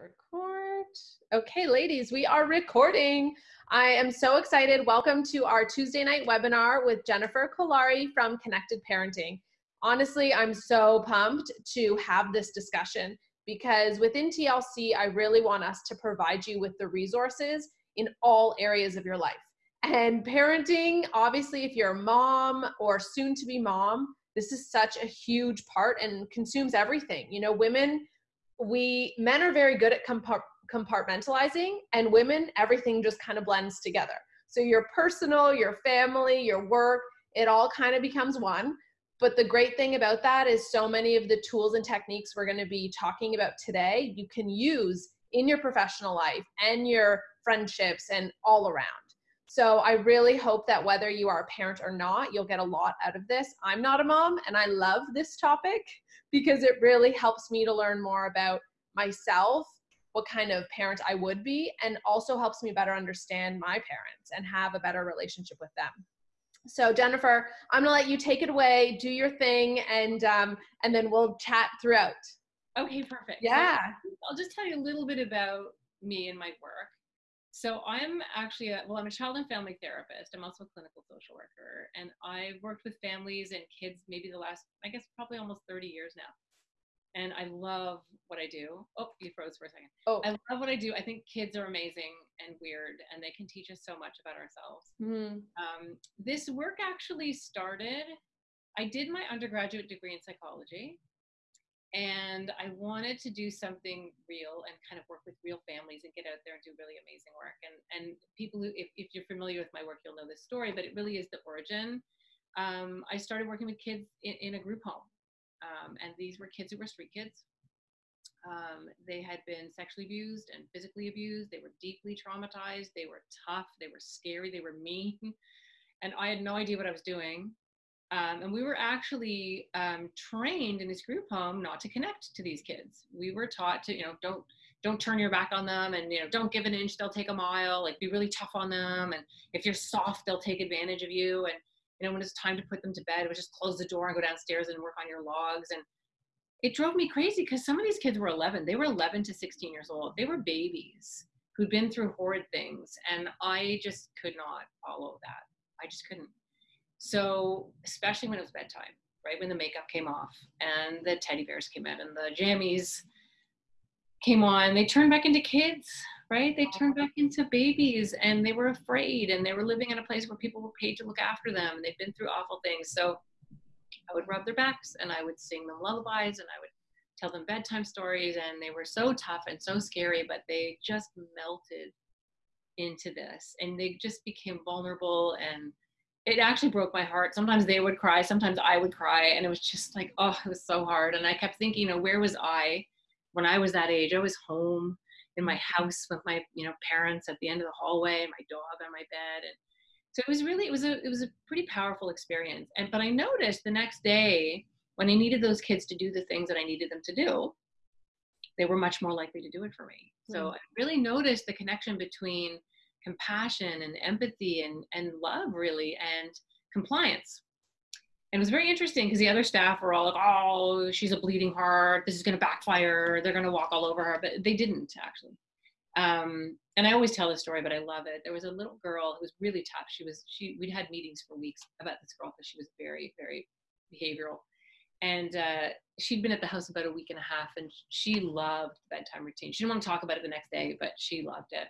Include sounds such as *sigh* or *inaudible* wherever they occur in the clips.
record. Okay, ladies, we are recording. I am so excited. Welcome to our Tuesday night webinar with Jennifer Kolari from Connected Parenting. Honestly, I'm so pumped to have this discussion because within TLC, I really want us to provide you with the resources in all areas of your life. And parenting, obviously, if you're a mom or soon to be mom, this is such a huge part and consumes everything. You know, women we men are very good at compartmentalizing and women everything just kind of blends together. So your personal your family your work it all kind of becomes one. But the great thing about that is so many of the tools and techniques we're going to be talking about today you can use in your professional life and your friendships and all around. So I really hope that whether you are a parent or not, you'll get a lot out of this. I'm not a mom and I love this topic because it really helps me to learn more about myself, what kind of parent I would be, and also helps me better understand my parents and have a better relationship with them. So Jennifer, I'm gonna let you take it away, do your thing, and um, and then we'll chat throughout. Okay, perfect. Yeah. I'll just tell you a little bit about me and my work. So I'm actually a, well, I'm a child and family therapist. I'm also a clinical social worker, and I've worked with families and kids maybe the last, I guess, probably almost 30 years now. And I love what I do. Oh, you froze for a second. Oh, I love what I do. I think kids are amazing and weird, and they can teach us so much about ourselves. mm Um, this work actually started. I did my undergraduate degree in psychology, and I wanted to do something real and kind of work with real families and get out there and do really amazing work. And and people who, if, if you're familiar with my work, you'll know this story, but it really is the origin. Um, I started working with kids in, in a group home, um, and these were kids who were street kids. Um, they had been sexually abused and physically abused. They were deeply traumatized. They were tough. They were scary. They were mean. And I had no idea what I was doing. Um, and we were actually um, trained in this group home not to connect to these kids. We were taught to, you know, don't don't turn your back on them, and you know, don't give an inch, they'll take a mile. Like, be really tough on them, and if you're soft, they'll take advantage of you. And you know, when it's time to put them to bed, it was just close the door and go downstairs and work on your logs. And it drove me crazy because some of these kids were 11. They were 11 to 16 years old. They were babies who'd been through horrid things, and I just could not follow that. I just couldn't. So, especially when it was bedtime, right when the makeup came off and the teddy bears came out and the jammies came on, they turned back into kids, right? They turned back into babies and they were afraid and they were living in a place where people were paid to look after them they'd been through awful things. So, I would rub their backs and I would sing them lullabies and I would tell them bedtime stories and they were so tough and so scary, but they just melted into this and they just became vulnerable and it actually broke my heart. Sometimes they would cry, sometimes I would cry, and it was just like, oh, it was so hard. And I kept thinking, you know, where was I when I was that age? I was home in my house with my, you know, parents at the end of the hallway, my dog on my bed, and so it was really, it was a, it was a pretty powerful experience. And but I noticed the next day when I needed those kids to do the things that I needed them to do, they were much more likely to do it for me. So mm. I really noticed the connection between compassion and empathy and, and love really and compliance. And it was very interesting because the other staff were all like oh she's a bleeding heart. This is going to backfire. They're going to walk all over her. But they didn't actually. Um, and i always tell this story but i love it. There was a little girl who was really tough. She was she we'd had meetings for weeks about this girl because she was very very behavioral. And uh, she'd been at the house about a week and a half and she loved bedtime routine. She didn't want to talk about it the next day but she loved it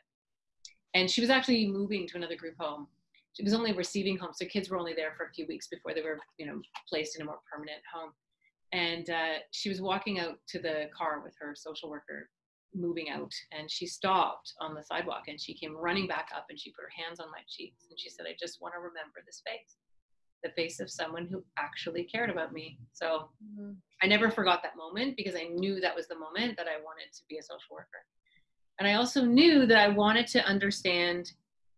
and she was actually moving to another group home. She was only receiving home, so kids were only there for a few weeks before they were, you know, placed in a more permanent home. And uh, she was walking out to the car with her social worker, moving out, and she stopped on the sidewalk and she came running back up and she put her hands on my cheeks and she said, "I just want to remember this face." the face of someone who actually cared about me. So mm-hmm. I never forgot that moment because I knew that was the moment that I wanted to be a social worker. And I also knew that I wanted to understand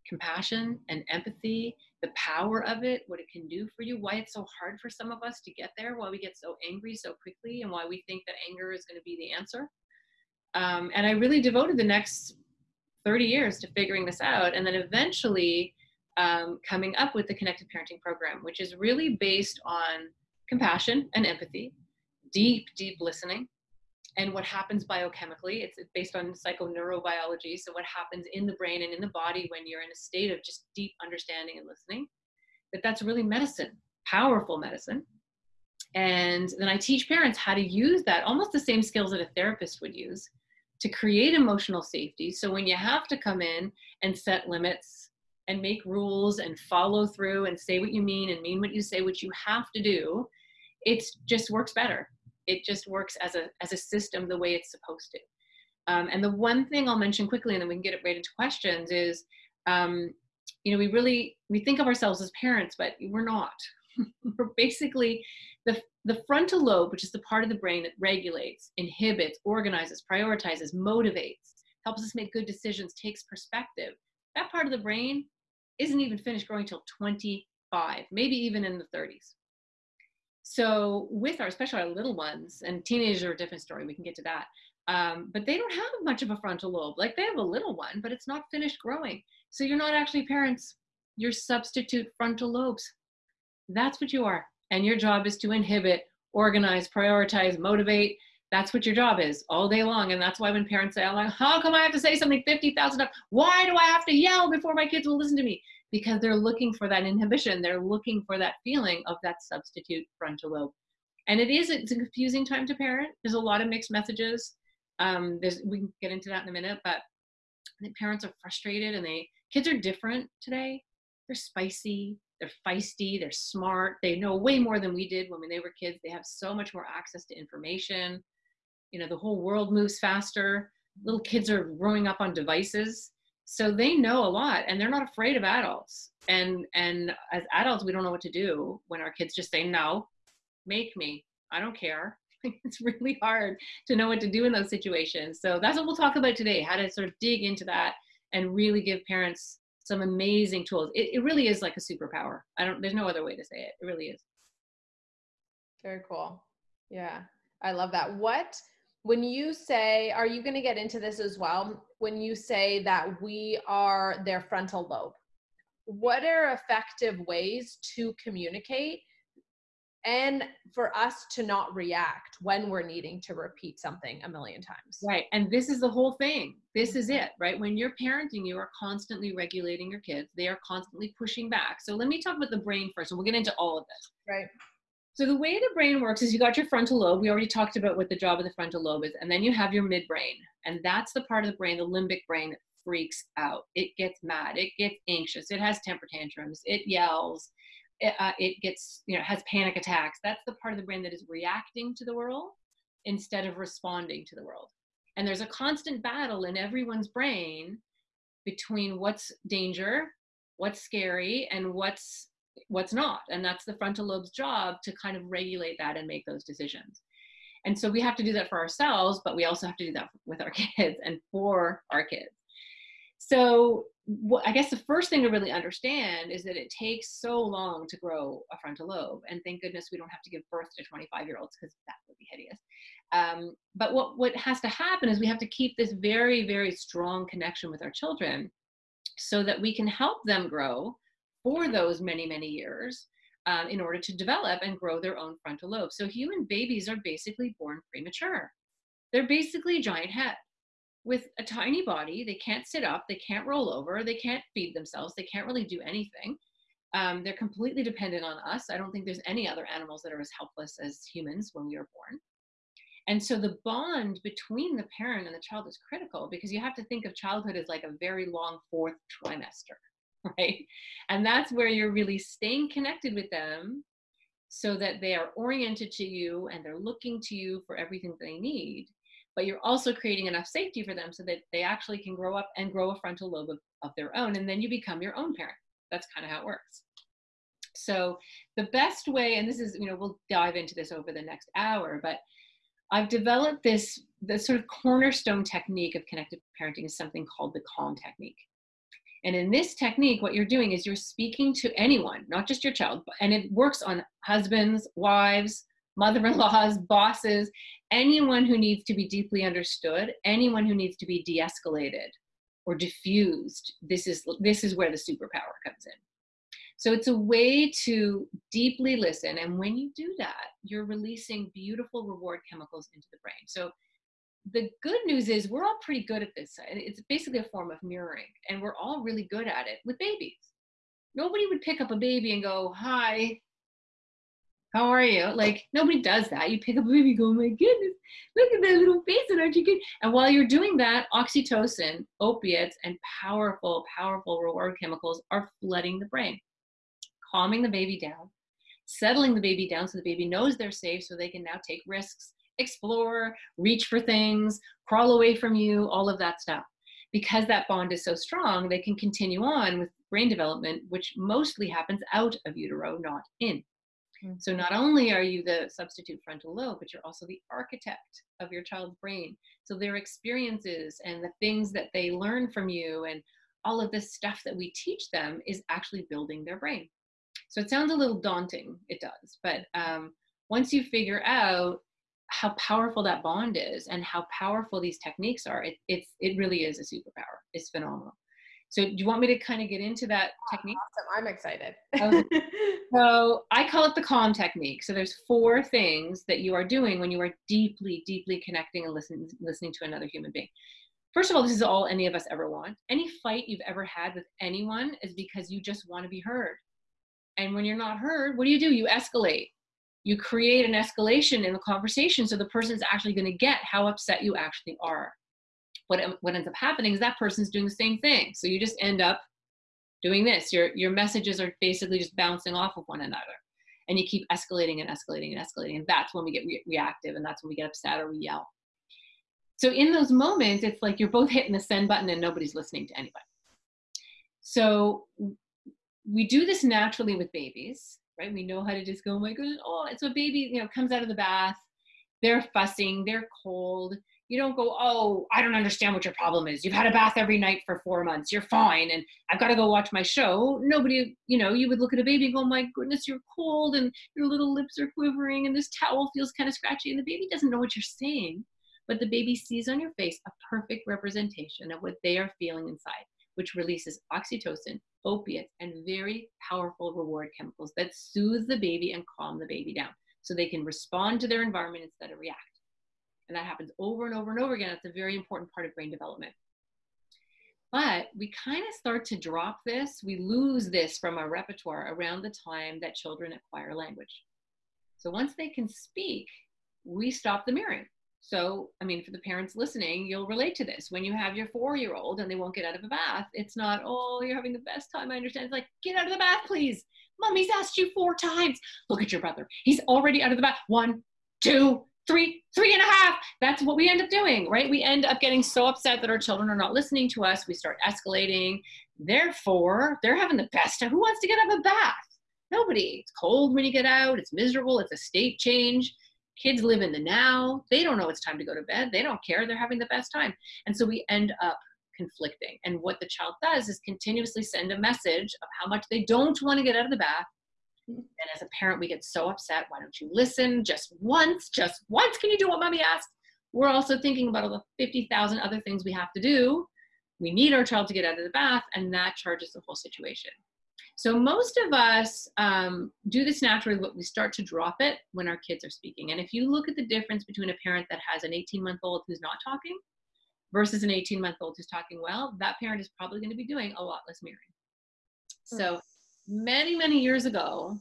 compassion and empathy, the power of it, what it can do for you, why it's so hard for some of us to get there, why we get so angry so quickly, and why we think that anger is going to be the answer. Um, and I really devoted the next 30 years to figuring this out. And then eventually um, coming up with the Connected Parenting Program, which is really based on compassion and empathy, deep, deep listening, and what happens biochemically. It's based on psychoneurobiology. So, what happens in the brain and in the body when you're in a state of just deep understanding and listening, that that's really medicine, powerful medicine. And then I teach parents how to use that, almost the same skills that a therapist would use to create emotional safety. So, when you have to come in and set limits and make rules and follow through and say what you mean and mean what you say, which you have to do, it just works better it just works as a as a system the way it's supposed to. Um, and the one thing i'll mention quickly and then we can get it right into questions is um, you know we really we think of ourselves as parents but we're not. *laughs* We're basically the the frontal lobe which is the part of the brain that regulates inhibits organizes prioritizes motivates helps us make good decisions takes perspective that part of the brain isn't even finished growing till 25 maybe even in the 30s so with our, especially our little ones, and teenagers are a different story. We can get to that. Um, but they don't have much of a frontal lobe. Like they have a little one, but it's not finished growing. So you're not actually parents. You're substitute frontal lobes. That's what you are. And your job is to inhibit, organize, prioritize, motivate. That's what your job is all day long. And that's why when parents say, I'm like, how come I have to say something 50,000 times? Why do I have to yell before my kids will listen to me? Because they're looking for that inhibition. They're looking for that feeling of that substitute frontal lobe. And it is, it's a confusing time to parent. There's a lot of mixed messages. Um, there's, we can get into that in a minute, but parents are frustrated and they, kids are different today. They're spicy, they're feisty, they're smart. They know way more than we did when they were kids. They have so much more access to information. You know, the whole world moves faster. Little kids are growing up on devices so they know a lot and they're not afraid of adults. And and as adults we don't know what to do when our kids just say no make me. I don't care. *laughs* It's really hard to know what to do in those situations. So that's what we'll talk about today how to sort of dig into that and really give parents some amazing tools. It, it really is like a superpower. I don't there's no other way to say it. It really is. Very cool. Yeah i love that. What when you say are you going to get into this as well when you say that we are their frontal lobe what are effective ways to communicate and for us to not react when we're needing to repeat something a million times. Right. And this is the whole thing. This is mm-hmm. it, right? When you're parenting, you are constantly regulating your kids. They are constantly pushing back. So let me talk about the brain first, and we'll get into all of this. Right. So the way the brain works is you got your frontal lobe. We already talked about what the job of the frontal lobe is, and then you have your midbrain, and that's the part of the brain, the limbic brain, that freaks out. It gets mad. It gets anxious. It has temper tantrums. It yells. It, uh, it gets you know has panic attacks. That's the part of the brain that is reacting to the world instead of responding to the world. And there's a constant battle in everyone's brain between what's danger, what's scary, and what's what's not. And that's the frontal lobe's job to kind of regulate that and make those decisions. And so we have to do that for ourselves, but we also have to do that with our *laughs* kids and for our kids. So I guess the first thing to really understand is that it takes so long to grow a frontal lobe. And thank goodness we don't have to give birth to 25 year olds because that would be hideous. Um, but what, what has to happen is we have to keep this very, very strong connection with our children so that we can help them grow for those many, many years um, in order to develop and grow their own frontal lobe. So human babies are basically born premature. They're basically a giant head with a tiny body. They can't sit up, they can't roll over, they can't feed themselves, they can't really do anything. Um, they're completely dependent on us. I don't think there's any other animals that are as helpless as humans when we are born. And so the bond between the parent and the child is critical because you have to think of childhood as like a very long fourth trimester. *laughs* right? And that's where you're really staying connected with them so that they are oriented to you and they're looking to you for everything they need. But you're also creating enough safety for them so that they actually can grow up and grow a frontal lobe of, of their own. And then you become your own parent. That's kind of how it works. So the best way, and this is, you know, we'll dive into this over the next hour, but I've developed this, this sort of cornerstone technique of connected parenting is something called the calm technique. And in this technique, what you're doing is you're speaking to anyone, not just your child, and it works on husbands, wives, mother in laws, *laughs* bosses, anyone who needs to be deeply understood, anyone who needs to be de escalated or diffused. This is, this is where the superpower comes in. So it's a way to deeply listen. And when you do that, you're releasing beautiful reward chemicals into the brain. So the good news is we're all pretty good at this. It's basically a form of mirroring, and we're all really good at it with babies. Nobody would pick up a baby and go, Hi, how are you? Like nobody does that. You pick up a baby, go, oh my goodness, look at that little face, and aren't you good? And while you're doing that, oxytocin, opiates, and powerful, powerful reward chemicals are flooding the brain, calming the baby down, settling the baby down so the baby knows they're safe, so they can now take risks, explore, reach for things, crawl away from you, all of that stuff. Because that bond is so strong, they can continue on with brain development, which mostly happens out of utero, not in. So not only are you the substitute frontal lobe, but you're also the architect of your child's brain. So their experiences and the things that they learn from you and all of this stuff that we teach them is actually building their brain. So it sounds a little daunting, it does, but um, once you figure out how powerful that bond is and how powerful these techniques are, it, it's, it really is a superpower. It's phenomenal. So do you want me to kind of get into that technique? Awesome. I'm excited. okay. *laughs* So I call it the calm technique. So there's four things that you are doing when you are deeply, deeply connecting and listening, listening to another human being. First of all, this is all any of us ever want. Any fight you've ever had with anyone is because you just want to be heard. And when you're not heard, what do you do? You escalate. You create an escalation in the conversation so the person's actually going to get how upset you actually are what, what ends up happening is that person's doing the same thing. So you just end up doing this. Your, your messages are basically just bouncing off of one another. And you keep escalating and escalating and escalating. And that's when we get re- reactive and that's when we get upset or we yell. So in those moments, it's like you're both hitting the send button and nobody's listening to anybody. So we do this naturally with babies, right? We know how to just go, oh my goodness, oh, it's a baby, you know, comes out of the bath, they're fussing, they're cold, you don't go, oh, I don't understand what your problem is. You've had a bath every night for four months. You're fine. And I've got to go watch my show. Nobody, you know, you would look at a baby and go, oh my goodness, you're cold and your little lips are quivering and this towel feels kind of scratchy. And the baby doesn't know what you're saying, but the baby sees on your face a perfect representation of what they are feeling inside, which releases oxytocin, opiates, and very powerful reward chemicals that soothe the baby and calm the baby down so they can respond to their environment instead of react. And that happens over and over and over again. It's a very important part of brain development. But we kind of start to drop this, we lose this from our repertoire around the time that children acquire language. So once they can speak, we stop the mirroring. So, I mean, for the parents listening, you'll relate to this. When you have your four year old and they won't get out of a bath, it's not, oh, you're having the best time. I understand. It's like, get out of the bath, please. Mommy's asked you four times. Look at your brother. He's already out of the bath. One, two, three, three and a half. That's what we end up doing, right? We end up getting so upset that our children are not listening to us. We start escalating. Therefore, they're having the best time. Who wants to get out of a bath? Nobody. It's cold when you get out. It's miserable. It's a state change. Kids live in the now. They don't know it's time to go to bed. They don't care. They're having the best time. And so we end up conflicting. And what the child does is continuously send a message of how much they don't want to get out of the bath and as a parent, we get so upset. Why don't you listen just once? Just once. Can you do what mommy asked? We're also thinking about all the 50,000 other things we have to do. We need our child to get out of the bath, and that charges the whole situation. So most of us um, do this naturally, but we start to drop it when our kids are speaking. And if you look at the difference between a parent that has an 18 month old who's not talking versus an 18 month old who's talking well, that parent is probably going to be doing a lot less mirroring. So many, many years ago,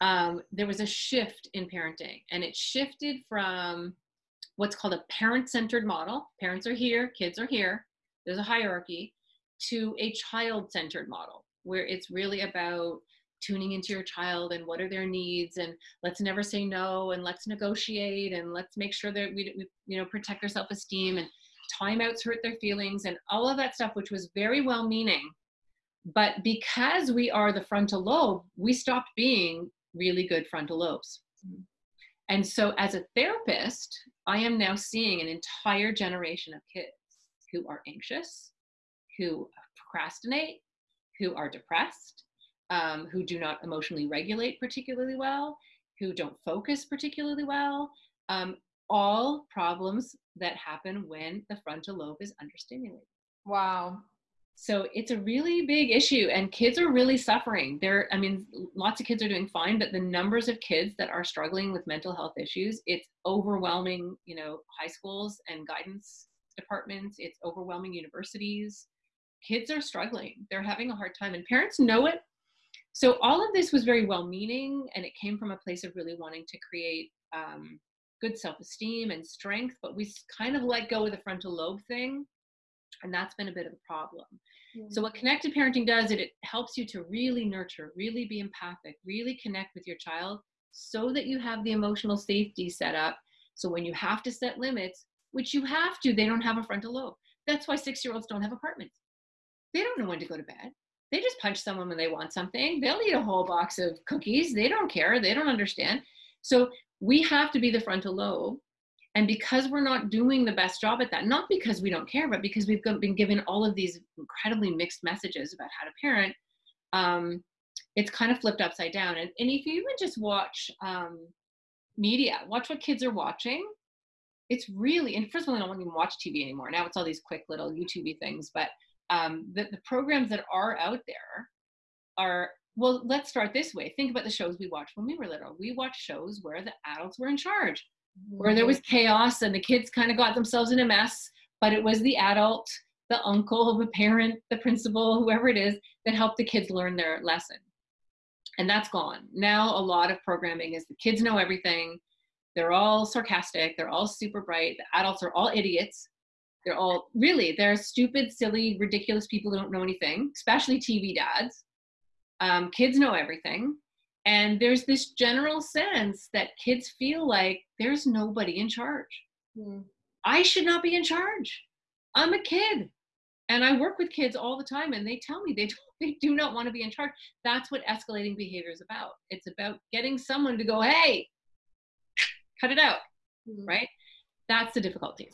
um, there was a shift in parenting, and it shifted from what's called a parent centered model parents are here, kids are here, there's a hierarchy to a child centered model where it's really about tuning into your child and what are their needs and let's never say no and let's negotiate and let's make sure that we, we you know protect their self-esteem and timeouts hurt their feelings and all of that stuff which was very well meaning but because we are the frontal lobe, we stopped being really good frontal lobes. And so, as a therapist, I am now seeing an entire generation of kids who are anxious, who procrastinate, who are depressed, um, who do not emotionally regulate particularly well, who don't focus particularly well. Um, all problems that happen when the frontal lobe is understimulated. Wow. So it's a really big issue, and kids are really suffering. There, I mean, lots of kids are doing fine, but the numbers of kids that are struggling with mental health issues, it's overwhelming. You know, high schools and guidance departments, it's overwhelming universities. Kids are struggling. They're having a hard time, and parents know it. So all of this was very well-meaning, and it came from a place of really wanting to create um, good self-esteem and strength. But we kind of let go of the frontal lobe thing and that's been a bit of a problem. So what connected parenting does is it helps you to really nurture, really be empathic, really connect with your child so that you have the emotional safety set up. So when you have to set limits, which you have to, they don't have a frontal lobe. That's why six year olds don't have apartments. They don't know when to go to bed. They just punch someone when they want something. They'll eat a whole box of cookies. They don't care. They don't understand. So we have to be the frontal lobe and because we're not doing the best job at that, not because we don't care, but because we've been given all of these incredibly mixed messages about how to parent, um, it's kind of flipped upside down. And, and if you even just watch um, media, watch what kids are watching, it's really, and first of all, I don't even watch TV anymore. Now it's all these quick little YouTube things, but um, the, the programs that are out there are well let's start this way think about the shows we watched when we were little we watched shows where the adults were in charge where there was chaos and the kids kind of got themselves in a mess, but it was the adult, the uncle, the parent, the principal, whoever it is, that helped the kids learn their lesson. And that's gone. Now, a lot of programming is the kids know everything. They're all sarcastic. They're all super bright. The adults are all idiots. They're all really, they're stupid, silly, ridiculous people who don't know anything, especially TV dads. Um, kids know everything. And there's this general sense that kids feel like there's nobody in charge. Mm. I should not be in charge. I'm a kid. And I work with kids all the time and they tell me they, *laughs* do, they do not want to be in charge. That's what escalating behavior is about. It's about getting someone to go, hey, cut it out, mm. right? That's the difficulty.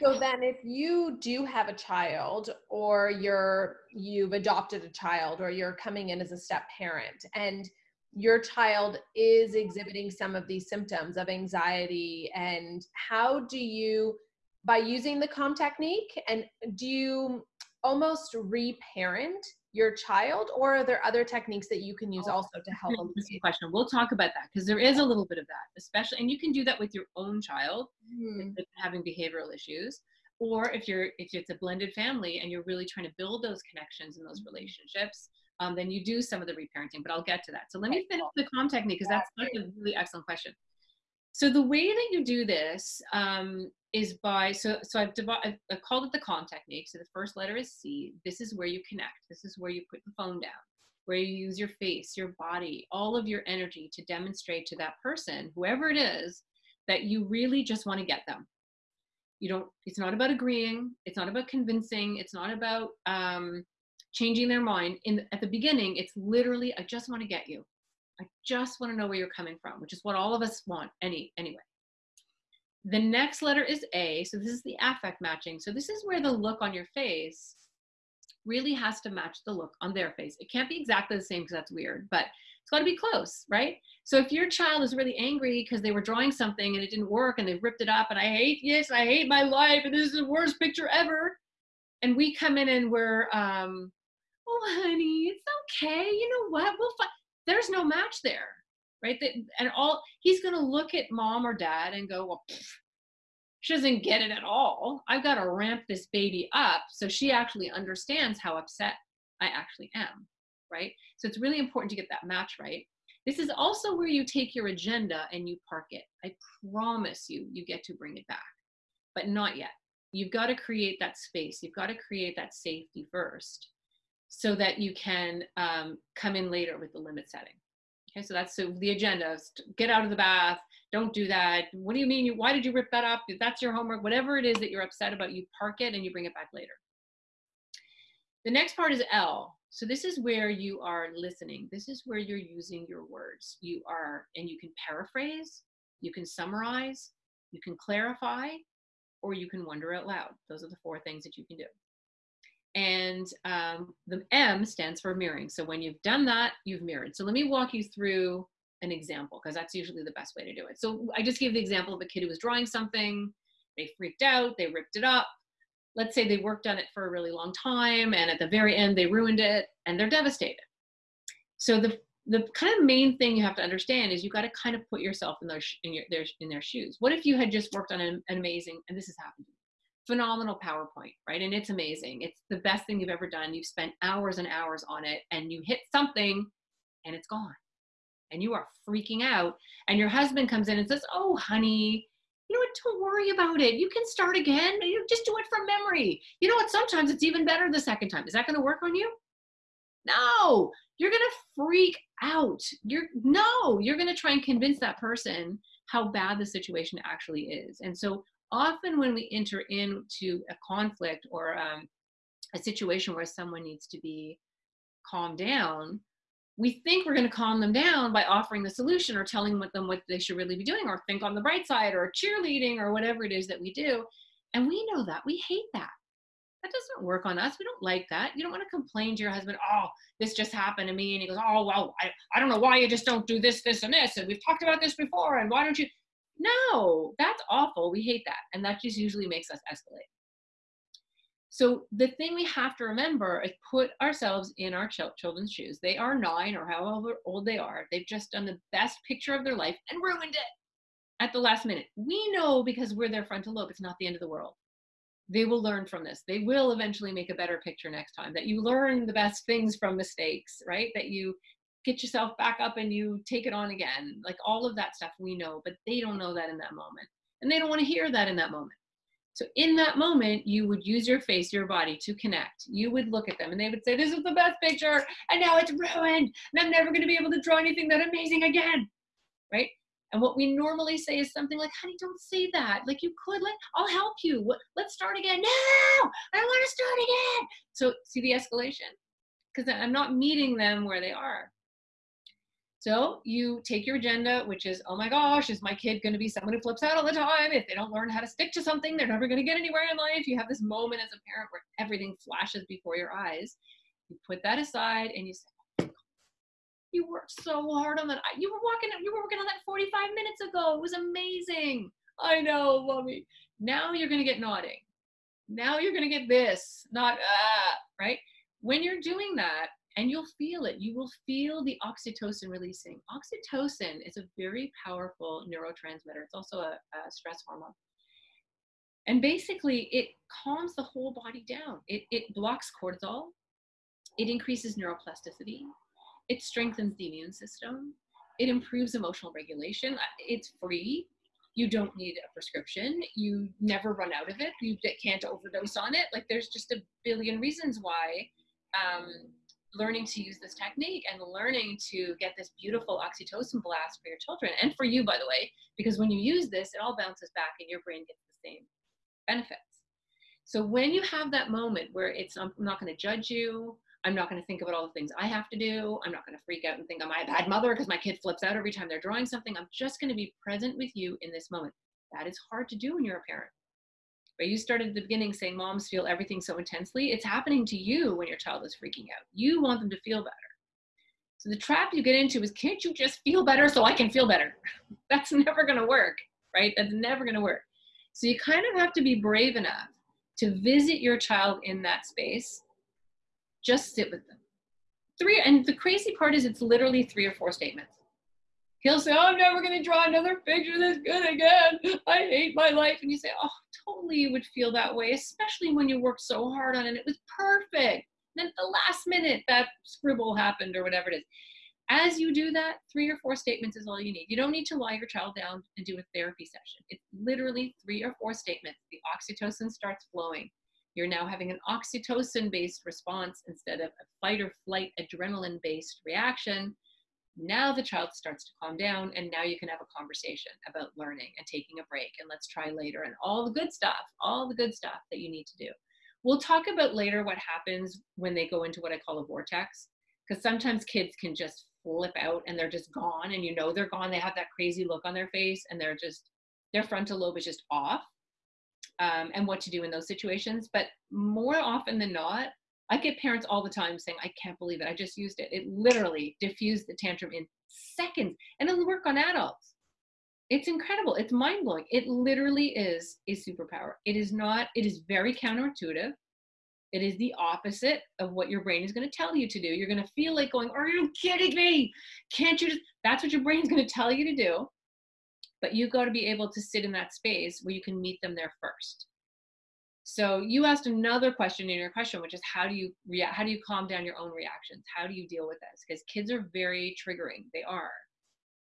So then if you do have a child or you're you've adopted a child or you're coming in as a step parent and your child is exhibiting some of these symptoms of anxiety and how do you by using the calm technique and do you almost reparent your child or are there other techniques that you can use oh, also to help question we'll talk about that because there is a little bit of that especially and you can do that with your own child mm-hmm. having behavioral issues or if you're if it's a blended family and you're really trying to build those connections and those mm-hmm. relationships um, then you do some of the reparenting, but I'll get to that. So let me finish the calm technique because that's, that's a really excellent question. So the way that you do this um, is by, so, so I've, I've called it the calm technique. So the first letter is C. This is where you connect. This is where you put the phone down, where you use your face, your body, all of your energy to demonstrate to that person, whoever it is, that you really just want to get them. You don't, it's not about agreeing. It's not about convincing. It's not about, um, changing their mind in at the beginning it's literally i just want to get you i just want to know where you're coming from which is what all of us want any anyway. The next letter is a so this is the affect matching. So this is where the look on your face really has to match the look on their face. It can't be exactly the same because that's weird but it's got to be close right? So if your child is really angry because they were drawing something and it didn't work and they ripped it up and i hate this i hate my life and this is the worst picture ever and we come in and we're um, oh honey it's okay you know what? We'll find there's no match there right? That, and all he's going to look at mom or dad and go well pff, she doesn't get it at all. I've got to ramp this baby up so she actually understands how upset i actually am right? So it's really important to get that match right. This is also where you take your agenda and you park it. I promise you you get to bring it back but not yet. You've got to create that space. You've got to create that safety first so that you can um, come in later with the limit setting. Okay, so that's so the agenda get out of the bath, don't do that. What do you mean? You, why did you rip that up? If that's your homework, whatever it is that you're upset about, you park it and you bring it back later. The next part is L. So this is where you are listening. This is where you're using your words. You are, and you can paraphrase, you can summarize, you can clarify, or you can wonder out loud. Those are the four things that you can do. And um, the M stands for mirroring. So when you've done that, you've mirrored. So let me walk you through an example because that's usually the best way to do it. So I just gave the example of a kid who was drawing something, they freaked out, they ripped it up. let's say they worked on it for a really long time and at the very end they ruined it and they're devastated. So the the kind of main thing you have to understand is you got to kind of put yourself in their in your their in their shoes. What if you had just worked on an, an amazing and this has happened phenomenal PowerPoint, right? And it's amazing. It's the best thing you've ever done. You've spent hours and hours on it and you hit something and it's gone. And you are freaking out. And your husband comes in and says, Oh, honey, you know what? Don't worry about it. You can start again. You just do it from memory. You know what? Sometimes it's even better the second time. Is that going to work on you? No, you're going to freak out. You're no, you're going to try and convince that person how bad the situation actually is. And so often when we enter into a conflict or um, a situation where someone needs to be calmed down, we think we're going to calm them down by offering the solution or telling them what they should really be doing or think on the bright side or cheerleading or whatever it is that we do. And we know that. We hate that. That doesn't work on us. We don't like that. You don't want to complain to your husband, oh, this just happened to me. And he goes, oh, well, I, I don't know why you just don't do this, this, and this. And we've talked about this before. And why don't you? No, that's awful. We hate that. And that just usually makes us escalate. So the thing we have to remember is put ourselves in our children's shoes. They are nine or however old they are. They've just done the best picture of their life and ruined it at the last minute. We know because we're their frontal lobe, it's not the end of the world. They will learn from this. They will eventually make a better picture next time. That you learn the best things from mistakes, right? That you get yourself back up and you take it on again. Like all of that stuff we know, but they don't know that in that moment. And they don't want to hear that in that moment. So in that moment, you would use your face, your body to connect. You would look at them and they would say, This is the best picture, and now it's ruined, and I'm never going to be able to draw anything that amazing again. Right? And what we normally say is something like, honey, don't say that. Like you could, like, I'll help you. Let's start again. No, I don't want to start again. So see the escalation? Because I'm not meeting them where they are. So you take your agenda, which is, oh my gosh, is my kid going to be someone who flips out all the time? If they don't learn how to stick to something, they're never going to get anywhere in life. You have this moment as a parent where everything flashes before your eyes. You put that aside and you say, you worked so hard on that. You were walking, you were working on that 45 minutes ago. It was amazing. I know, mommy. Now you're going to get nodding. Now you're going to get this, not ah, right? When you're doing that, and you'll feel it. You will feel the oxytocin releasing. Oxytocin is a very powerful neurotransmitter. It's also a, a stress hormone. And basically, it calms the whole body down. It, it blocks cortisol. It increases neuroplasticity. It strengthens the immune system. It improves emotional regulation. It's free. You don't need a prescription. You never run out of it. You can't overdose on it. Like there's just a billion reasons why um, learning to use this technique and learning to get this beautiful oxytocin blast for your children and for you by the way because when you use this it all bounces back and your brain gets the same benefits. So when you have that moment where it's i'm not going to judge you. I'm not going to think about all the things i have to do. I'm not going to freak out and think am i a bad mother because my kid flips out every time they're drawing something i'm just going to be present with you in this moment. That is hard to do when you're a parent but you started at the beginning saying moms feel everything so intensely. It's happening to you when your child is freaking out. You want them to feel better. So the trap you get into is can't you just feel better so I can feel better? *laughs* That's never going to work, right? That's never going to work. So you kind of have to be brave enough to visit your child in that space. Just sit with them. Three, and the crazy part is it's literally three or four statements. He'll say, oh, I'm never going to draw another picture this good again. I hate my life. And you say, Oh, totally you would feel that way, especially when you worked so hard on it. It was perfect. Then at the last minute, that scribble happened or whatever it is. As you do that, three or four statements is all you need. You don't need to lie your child down and do a therapy session. It's literally three or four statements. The oxytocin starts flowing. You're now having an oxytocin based response instead of a fight or flight adrenaline based reaction now the child starts to calm down, and now you can have a conversation about learning and taking a break, and let's try later, and all the good stuff, all the good stuff that you need to do. We'll talk about later what happens when they go into what I call a vortex, because sometimes kids can just flip out and they're just gone, and you know they're gone. They have that crazy look on their face, and they're just, their frontal lobe is just off. Um, and what to do in those situations. But more often than not, I get parents all the time saying, I can't believe it. I just used it. It literally diffused the tantrum in seconds. And it'll work on adults. it's incredible. It's mind blowing. It literally is a superpower. It is not, it is very counterintuitive. It is the opposite of what your brain is going to tell you to do. You're going to feel like going, Are you kidding me? Can't you just? That's what your brain's going to tell you to do. But you've got to be able to sit in that space where you can meet them there first. So you asked another question in your question, which is how do you react? How do you calm down your own reactions? How do you deal with this? Because kids are very triggering. They are.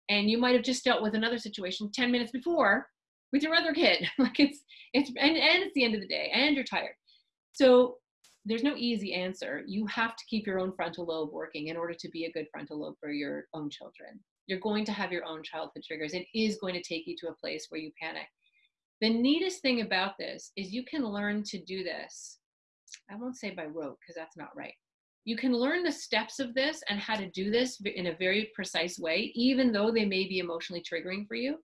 And you might have just dealt with another situation 10 minutes before with your other kid. *laughs* like it's it's and, and it's the end of the day and you're tired. So there's no easy answer. You have to keep your own frontal lobe working in order to be a good frontal lobe for your own children. You're going to have your own childhood triggers. It is going to take you to a place where you panic. The neatest thing about this is you can learn to do this. I won't say by rote because that's not right. You can learn the steps of this and how to do this in a very precise way, even though they may be emotionally triggering for you.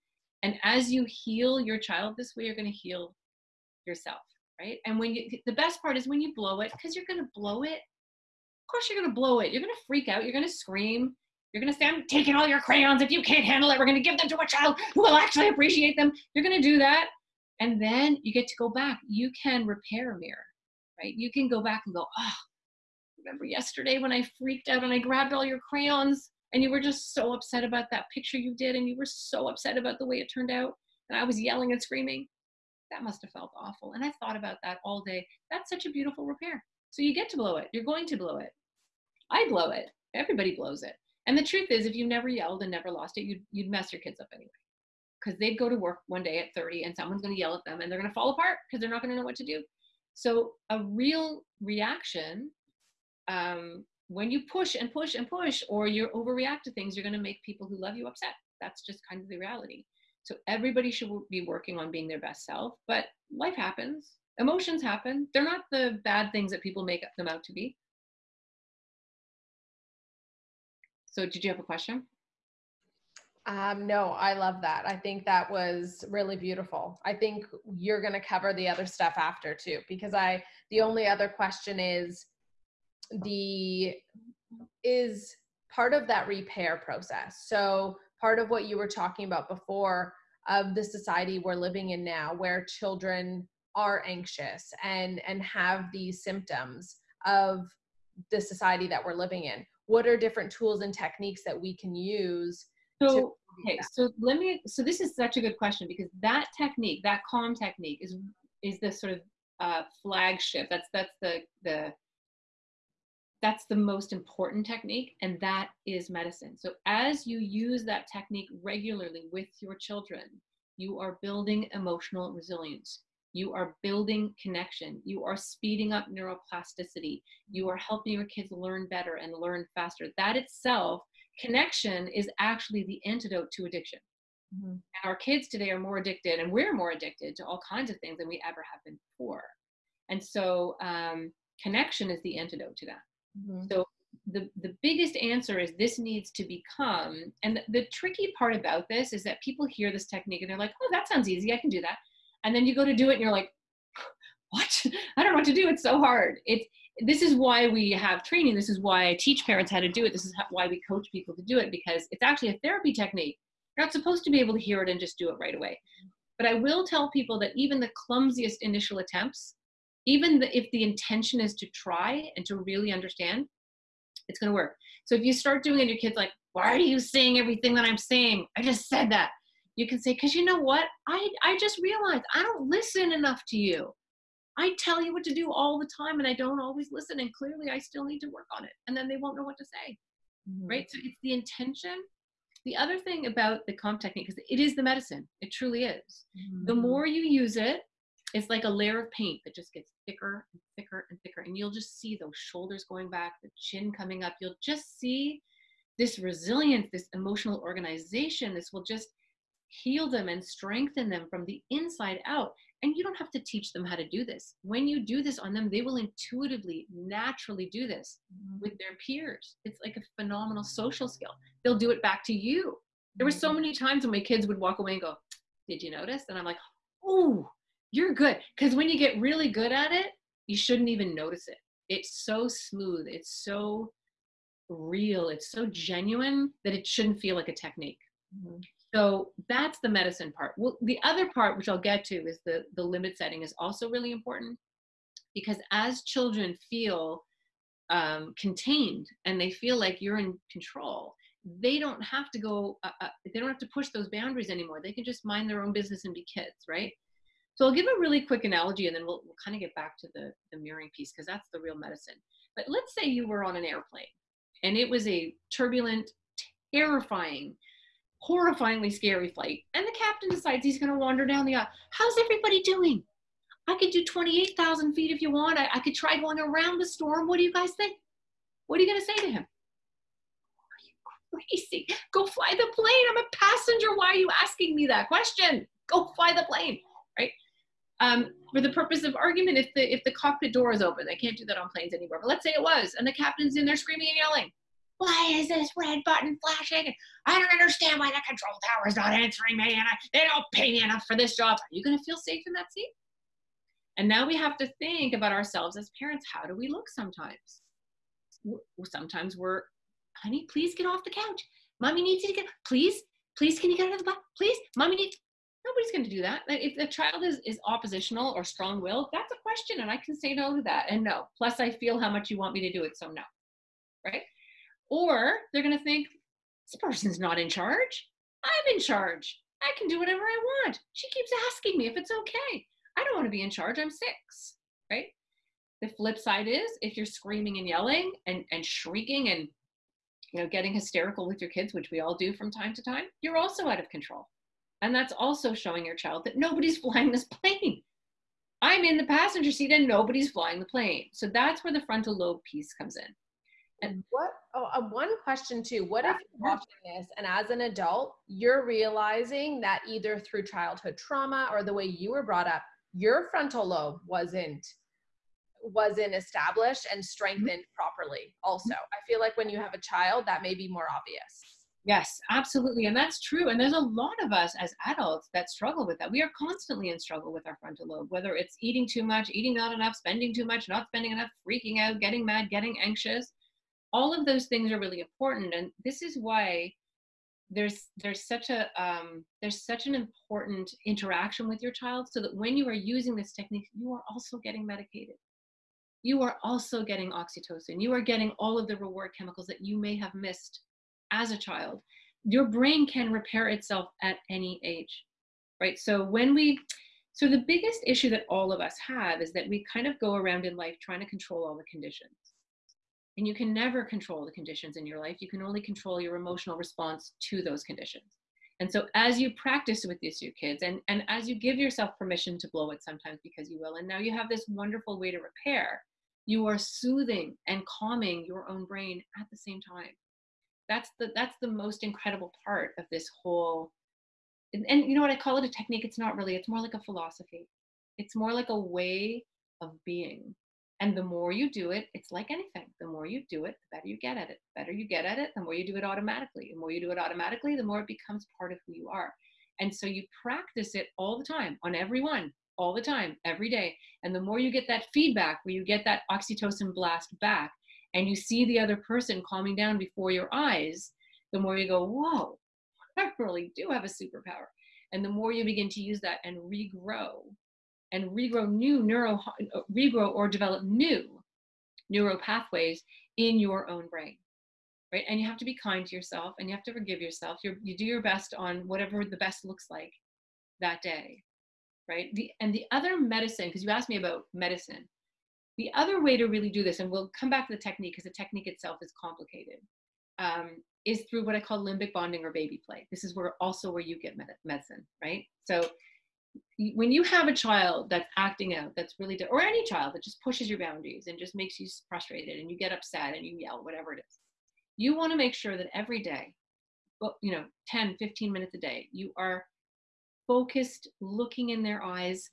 And as you heal your child this way, you're going to heal yourself right? And when you, the best part is when you blow it, because you're going to blow it. Of course, you're going to blow it. You're going to freak out. You're going to scream. You're going to say, I'm taking all your crayons. If you can't handle it, we're going to give them to a child who will actually appreciate them. You're going to do that. And then you get to go back. You can repair a mirror, right? You can go back and go, oh, remember yesterday when I freaked out and I grabbed all your crayons and you were just so upset about that picture you did and you were so upset about the way it turned out and I was yelling and screaming that must have felt awful. And I thought about that all day. That's such a beautiful repair. So you get to blow it. You're going to blow it. I blow it. Everybody blows it. And the truth is, if you never yelled and never lost it, you'd, you'd mess your kids up anyway. Because they'd go to work one day at 30 and someone's going to yell at them and they're going to fall apart because they're not going to know what to do. So a real reaction, um, when you push and push and push or you overreact to things, you're going to make people who love you upset. That's just kind of the reality. So everybody should be working on being their best self, but life happens. Emotions happen. They're not the bad things that people make them out to be. So did you have a question? Um, no, I love that. I think that was really beautiful. I think you're going to cover the other stuff after too, because I, the only other question is the, is part of that repair process. So part of what you were talking about before of the society we're living in now where children are anxious and and have these symptoms of the society that we're living in what are different tools and techniques that we can use so okay so let me so this is such a good question because that technique that calm technique is is the sort of uh, flagship. That's that's the the that's the most important technique and that is medicine. So as you use that technique regularly with your children you are building emotional resilience. You are building connection. You are speeding up neuroplasticity. You are helping your kids learn better and learn faster. That itself connection is actually the antidote to addiction mm-hmm. and our kids today are more addicted and we're more addicted to all kinds of things than we ever have been before and so um, connection is the antidote to that Mm-hmm. So the, the biggest answer is this needs to become, and the, the tricky part about this is that people hear this technique and they're like, oh, that sounds easy. I can do that. And then you go to do it and you're like, *laughs* what? I don't know what to do. It's so hard. It's, this is why we have training. This is why I teach parents how to do it. This is how, why we coach people to do it because it's actually a therapy technique. You're not supposed to be able to hear it and just do it right away. But I will tell people that even the clumsiest initial attempts even the, if the intention is to try and to really understand, it's going to work. So if you start doing it, your kid's like, why are you saying everything that I'm saying? I just said that. You can say, because you know what? I, I just realized I don't listen enough to you. I tell you what to do all the time and I don't always listen. And clearly I still need to work on it. And then they won't know what to say. Mm-hmm. Right. So it's the intention. The other thing about the calm technique is it is the medicine. It truly is. Mm-hmm. The more you use it, it's like a layer of paint that just gets thicker and thicker and thicker. And you'll just see those shoulders going back, the chin coming up. You'll just see this resilience, this emotional organization. This will just heal them and strengthen them from the inside out. And you don't have to teach them how to do this. When you do this on them, they will intuitively, naturally do this mm-hmm. with their peers. It's like a phenomenal social skill. They'll do it back to you. There were so mm-hmm. many times when my kids would walk away and go, Did you notice? And I'm like, Oh, you're good. Because when you get really good at it, you shouldn't even notice it. It's so smooth. It's so real. It's so genuine that it shouldn't feel like a technique. Mm-hmm. So that's the medicine part. Well, the other part, which I'll get to, is the, the limit setting is also really important because as children feel um, contained and they feel like you're in control, they don't have to go, uh, uh, they don't have to push those boundaries anymore. They can just mind their own business and be kids, right? So I'll give a really quick analogy and then we'll, we'll kind of get back to the, the mirroring piece because that's the real medicine. But let's say you were on an airplane and it was a turbulent, terrifying, horrifyingly scary flight. And the captain decides he's going to wander down the aisle. How's everybody doing? I could do 28,000 feet if you want. I, I could try going around the storm. What do you guys think? What are you going to say to him? Are you crazy? Go fly the plane. I'm a passenger. Why are you asking me that question? Go fly the plane, right? Um, for the purpose of argument, if the if the cockpit door is open, they can't do that on planes anymore. But let's say it was, and the captain's in there screaming and yelling, why is this red button flashing? I don't understand why that control tower is not answering me and I, they don't pay me enough for this job. Are you going to feel safe in that seat? And now we have to think about ourselves as parents. How do we look sometimes? Sometimes we're, honey, please get off the couch. Mommy needs you to get, please, please, can you get out of the box? Please, mommy needs, nobody's going to do that. If the child is, is oppositional or strong willed, that's a question and I can say no to that and no. Plus I feel how much you want me to do it, so no, right? Or they're going to think, this person's not in charge. I'm in charge. I can do whatever I want. She keeps asking me if it's okay. I don't want to be in charge. I'm six, right? The flip side is if you're screaming and yelling and, and shrieking and you know getting hysterical with your kids, which we all do from time to time, you're also out of control. And that's also showing your child that nobody's *laughs* flying this plane. I'm in the passenger seat and nobody's flying the plane. So that's where the frontal lobe piece comes in. And what, oh, uh, one question too, what if you're watching this and as an adult, you're realizing that either through childhood trauma or the way you were brought up, your frontal lobe wasn't wasn't established and mm-hmm. strengthened mm-hmm. properly also? I feel like when you have a child that may be more obvious. Yes absolutely and that's true and there's a lot of us as adults that struggle with that. We are constantly in struggle with our frontal lobe whether it's eating too much eating not enough spending too much not spending enough freaking out getting mad getting anxious all of those things are really important and this is why there's there's such a um, there's such an important interaction with your child so that when you are using this technique you are also getting medicated. You are also getting oxytocin. You are getting all of the reward chemicals that you may have missed as a child. Your brain can repair itself at any age right? So when we so the biggest issue that all of us have is that we kind of go around in life trying to control all the conditions and you can never control the conditions in your life. You can only control your emotional response to those conditions. And so as you practice with these two kids and, and as you give yourself permission to blow it sometimes because you will, and now you have this wonderful way to repair, you are soothing and calming your own brain at the same time. That's the that's the most incredible part of this whole and, and you know what I call it a technique, it's not really, it's more like a philosophy. It's more like a way of being and the more you do it, it's like anything. The more you do it, the better you get at it. The better you get at it, the more you do it automatically. The more you do it automatically, the more it becomes part of who you are. And so you practice it all the time on everyone, all the time, every day. And the more you get that feedback, where you get that oxytocin blast back, and you see the other person calming down before your eyes, the more you go, whoa, *laughs* I really do have a superpower. And the more you begin to use that and regrow and regrow new neuro regrow or develop new neural pathways in your own brain right? And you have to be kind to yourself and you have to forgive yourself. You you do your best on whatever the best looks like that day right? The and the other medicine because you asked me about medicine the other way to really do this and we'll come back to the technique because the technique itself is complicated um, is through what i call limbic bonding or baby play. This is where also where you get med- medicine right? So when you have a child that's acting out, that's really, or any child that just pushes your boundaries and just makes you frustrated and you get upset and you yell, whatever it is, you want to make sure that every day, you know, 10, 15 minutes a day, you are focused, looking in their eyes,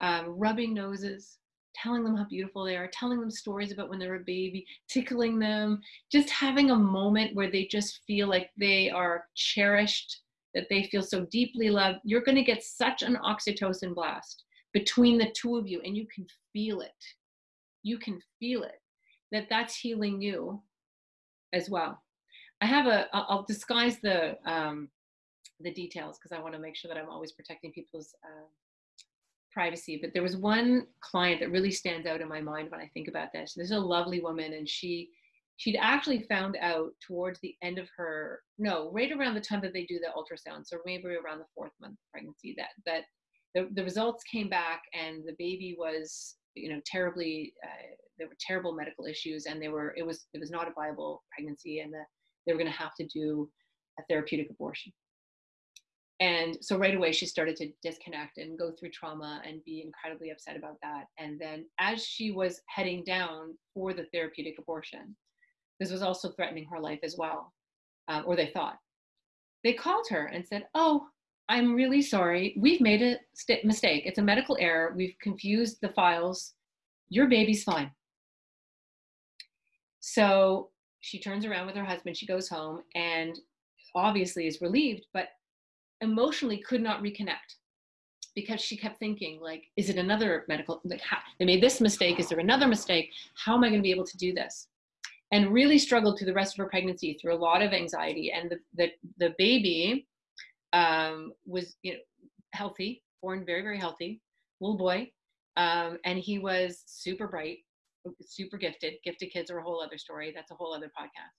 um, rubbing noses, telling them how beautiful they are, telling them stories about when they're a baby, tickling them, just having a moment where they just feel like they are cherished that they feel so deeply loved, you're going to get such an oxytocin blast between the two of you, and you can feel it. You can feel it that that's healing you as well. I have a, I'll disguise the, um, the details because I want to make sure that I'm always protecting people's uh, privacy. But there was one client that really stands out in my mind when I think about this. There's a lovely woman, and she she'd actually found out towards the end of her no right around the time that they do the ultrasound so maybe around the fourth month of pregnancy that that the, the results came back and the baby was you know terribly uh, there were terrible medical issues and they were it was it was not a viable pregnancy and that they were going to have to do a therapeutic abortion. And so right away she started to disconnect and go through trauma and be incredibly upset about that. And then as she was heading down for the therapeutic abortion this was also threatening her life as well um, or they thought. They called her and said oh i'm really sorry. We've made a st- mistake. It's a medical error. We've confused the files. Your baby's fine. So she turns around with her husband. She goes home and obviously is relieved but emotionally could not reconnect because she kept thinking like is it another medical like how, they made this mistake. Is there another mistake? How am i going to be able to do this and really struggled through the rest of her pregnancy through a lot of anxiety. And the the, the baby um, was you know healthy born very very healthy little boy. Um, and he was super bright super gifted. Gifted kids are a whole other story. That's a whole other podcast.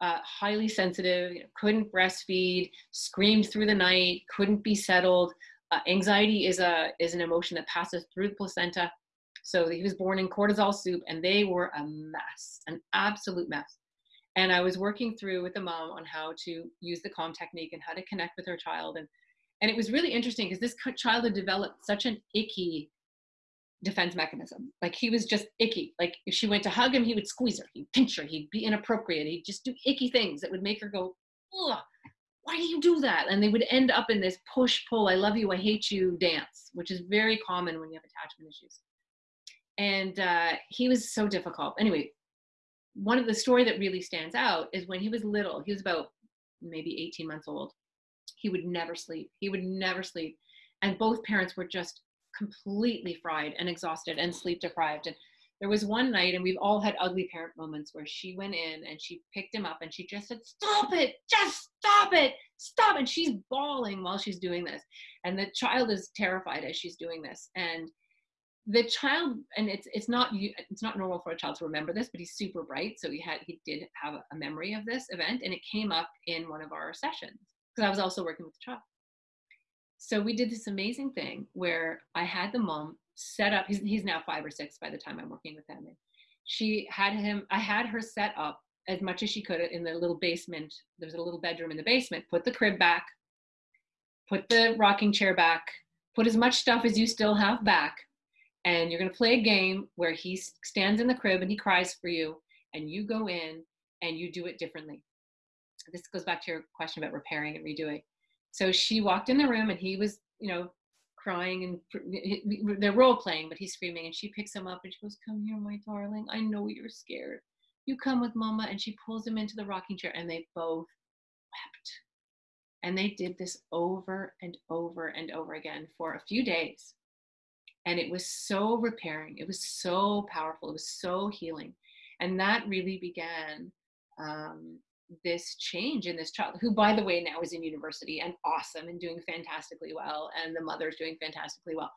Uh, highly sensitive, you know, couldn't breastfeed, screamed through the night, couldn't be settled. Uh, anxiety is a is an emotion that passes through the placenta. So he was born in cortisol soup, and they were a mess, an absolute mess. And I was working through with the mom on how to use the calm technique and how to connect with her child, and and it was really interesting because this child had developed such an icky defense mechanism. Like he was just icky. Like if she went to hug him, he would squeeze her, he'd pinch her, he'd be inappropriate, he'd just do icky things that would make her go, Ugh, why do you do that? And they would end up in this push pull, I love you, I hate you dance, which is very common when you have attachment issues. And uh, he was so difficult. Anyway, one of the story that really stands out is when he was little, he was about maybe 18 months old. He would never sleep. He would never sleep. And both parents were just completely fried and exhausted and sleep deprived. And there was one night, and we've all had ugly parent moments where she went in and she picked him up and she just said, Stop it, just stop it, stop. And she's bawling while she's doing this. And the child is terrified as she's doing this. And the child and it's it's not it's not normal for a child to remember this but he's super bright so he had he did have a memory of this event and it came up in one of our sessions because i was also working with the child so we did this amazing thing where I had the mom set up, he's, he's now five or six by the time I'm working with him. And she had him, I had her set up as much as she could in the little basement. There's a little bedroom in the basement. Put the crib back, put the rocking chair back, put as much stuff as you still have back. And you're going to play a game where he stands in the crib and he cries for you. And you go in and you do it differently. This goes back to your question about repairing and redoing. So she walked in the room and he was, you know, crying and they're role playing, but he's screaming. And she picks him up and she goes, Come here, my darling. I know you're scared. You come with mama. And she pulls him into the rocking chair and they both wept. And they did this over and over and over again for a few days. And it was so repairing. It was so powerful. It was so healing. And that really began um, this change in this child who by the way now is in university and awesome and doing fantastically well and the mother's doing fantastically well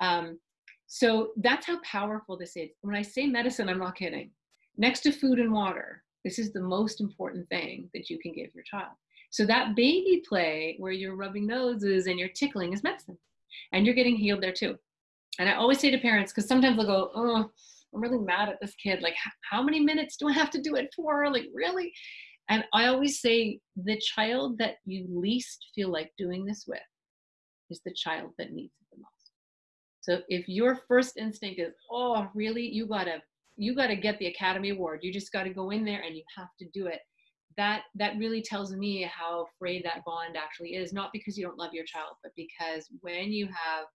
um, so that's how powerful this is when i say medicine i'm not kidding next to food and water this is the most important thing that you can give your child so that baby play where you're rubbing noses and you're tickling is medicine and you're getting healed there too and i always say to parents because sometimes they'll go oh i'm really mad at this kid like how many minutes do i have to do it for like really and I always say the child that you least feel like doing this with is the child that needs it the most. So if your first instinct is, oh, really, you gotta you gotta get the Academy Award. You just gotta go in there and you have to do it. That that really tells me how frayed that bond actually is. Not because you don't love your child, but because when you have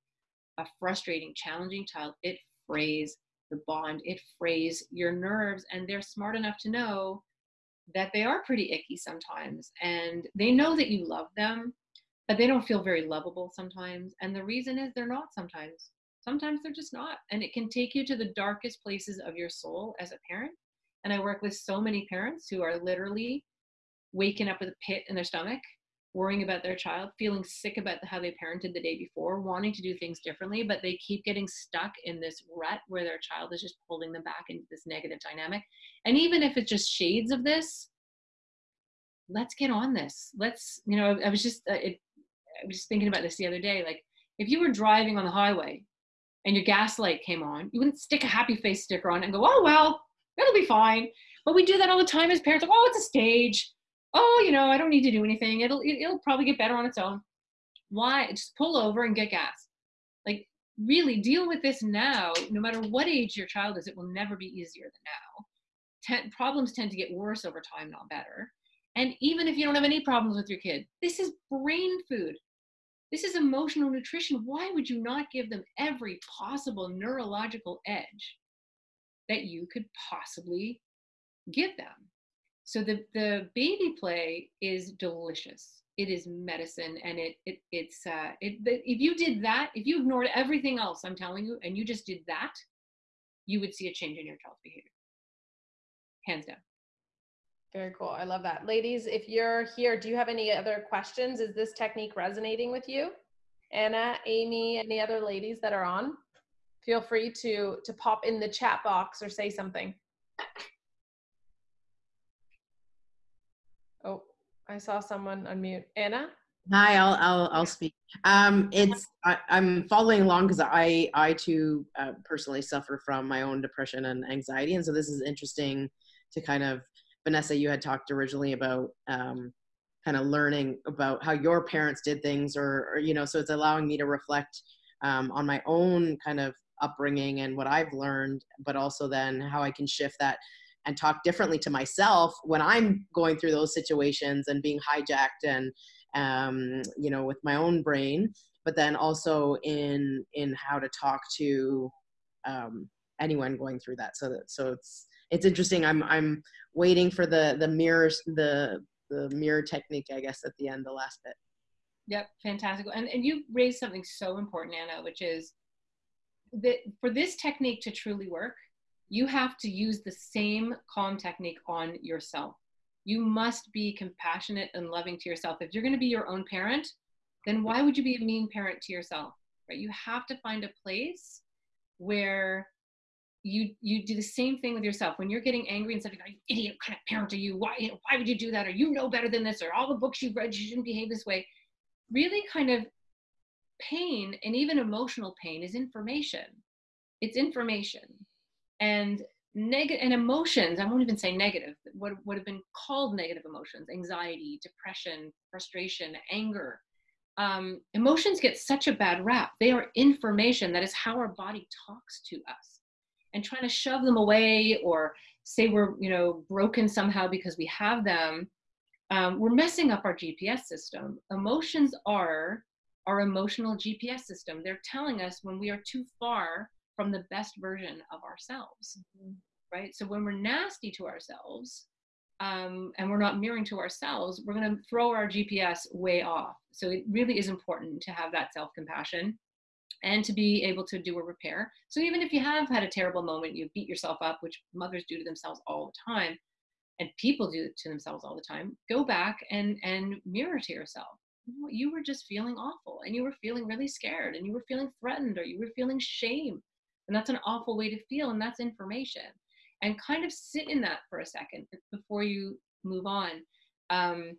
a frustrating, challenging child, it frays the bond. It frays your nerves, and they're smart enough to know that they are pretty icky sometimes and they know that you love them but they don't feel very lovable sometimes and the reason is they're not sometimes sometimes they're just not and it can take you to the darkest places of your soul as a parent and i work with so many parents who are literally waking up with a pit in their stomach worrying about their child, feeling sick about how they parented the day before, wanting to do things differently, but they keep getting stuck in this rut where their child is just holding them back into this negative dynamic. And even if it's just shades of this, let's get on this. Let's, you know, I was just, uh, it, I was just thinking about this the other day. Like, if you were driving on the highway and your gas light came on, you wouldn't stick a happy face sticker on and go, oh, well, it'll be fine. But we do that all the time as parents. Like, oh, it's a stage oh, you know, I don't need to do anything. It'll it'll probably get better on its own. Why? Just pull over and get gas. Like really deal with this now. No matter what age your child is, it will never be easier than now. Ten, problems tend to get worse over time, not better. And even if you don't have any problems with your kid, this is brain food. This is emotional nutrition. Why would you not give them every possible neurological edge that you could possibly give them? So the, the baby play is delicious. It is medicine and it, it it's uh it if you did that, if you ignored everything else I'm telling you and you just did that, you would see a change in your child's behavior. Hands down. Very cool. I love that. Ladies, if you're here, do you have any other questions? Is this technique resonating with you? Anna, Amy, any other ladies that are on? Feel free to to pop in the chat box or say something. Oh, I saw someone unmute. Anna? Hi, I'll I'll I'll speak. Um, it's I, am following along because I I too uh, personally suffer from my own depression and anxiety, and so this is interesting to kind of Vanessa. You had talked originally about um, kind of learning about how your parents did things, or, or you know, so it's allowing me to reflect um, on my own kind of upbringing and what I've learned, but also then how I can shift that and talk differently to myself when I'm going through those situations and being hijacked and um, you know with my own brain, but then also in in how to talk to um, anyone going through that. So that so it's it's interesting. I'm I'm waiting for the the mirrors the the mirror technique, I guess, at the end, the last bit. Yep, fantastic. And and you raised something so important, Anna, which is that for this technique to truly work, you have to use the same calm technique on yourself. You must be compassionate and loving to yourself. If you're going to be your own parent, then why would you be a mean parent to yourself? Right? You have to find a place where you you do the same thing with yourself when you're getting angry and saying, "You idiot! What kind of parent are you? Why why would you do that? Or you know better than this? Or all the books you've read, you shouldn't behave this way." Really, kind of pain and even emotional pain is information. It's information and negative and emotions i won't even say negative what would have been called negative emotions anxiety depression frustration anger um, emotions get such a bad rap. They are information that is how our body talks to us. And trying to shove them away or say we're you know broken somehow because we have them um, we're messing up our gps system. Emotions are our emotional gps system. They're telling us when we are too far from the best version of ourselves mm-hmm. right? So when we're nasty to ourselves um, and we're not mirroring to ourselves we're going to throw our gps way off. So it really is important to have that self-compassion and to be able to do a repair. So even if you have had a terrible moment you beat yourself up which mothers do to themselves all the time and people do it to themselves all the time go back and and mirror to yourself. You were just feeling awful and you were feeling really scared and you were feeling threatened or you were feeling shame and that's an awful way to feel, and that's information. And kind of sit in that for a second before you move on. Um,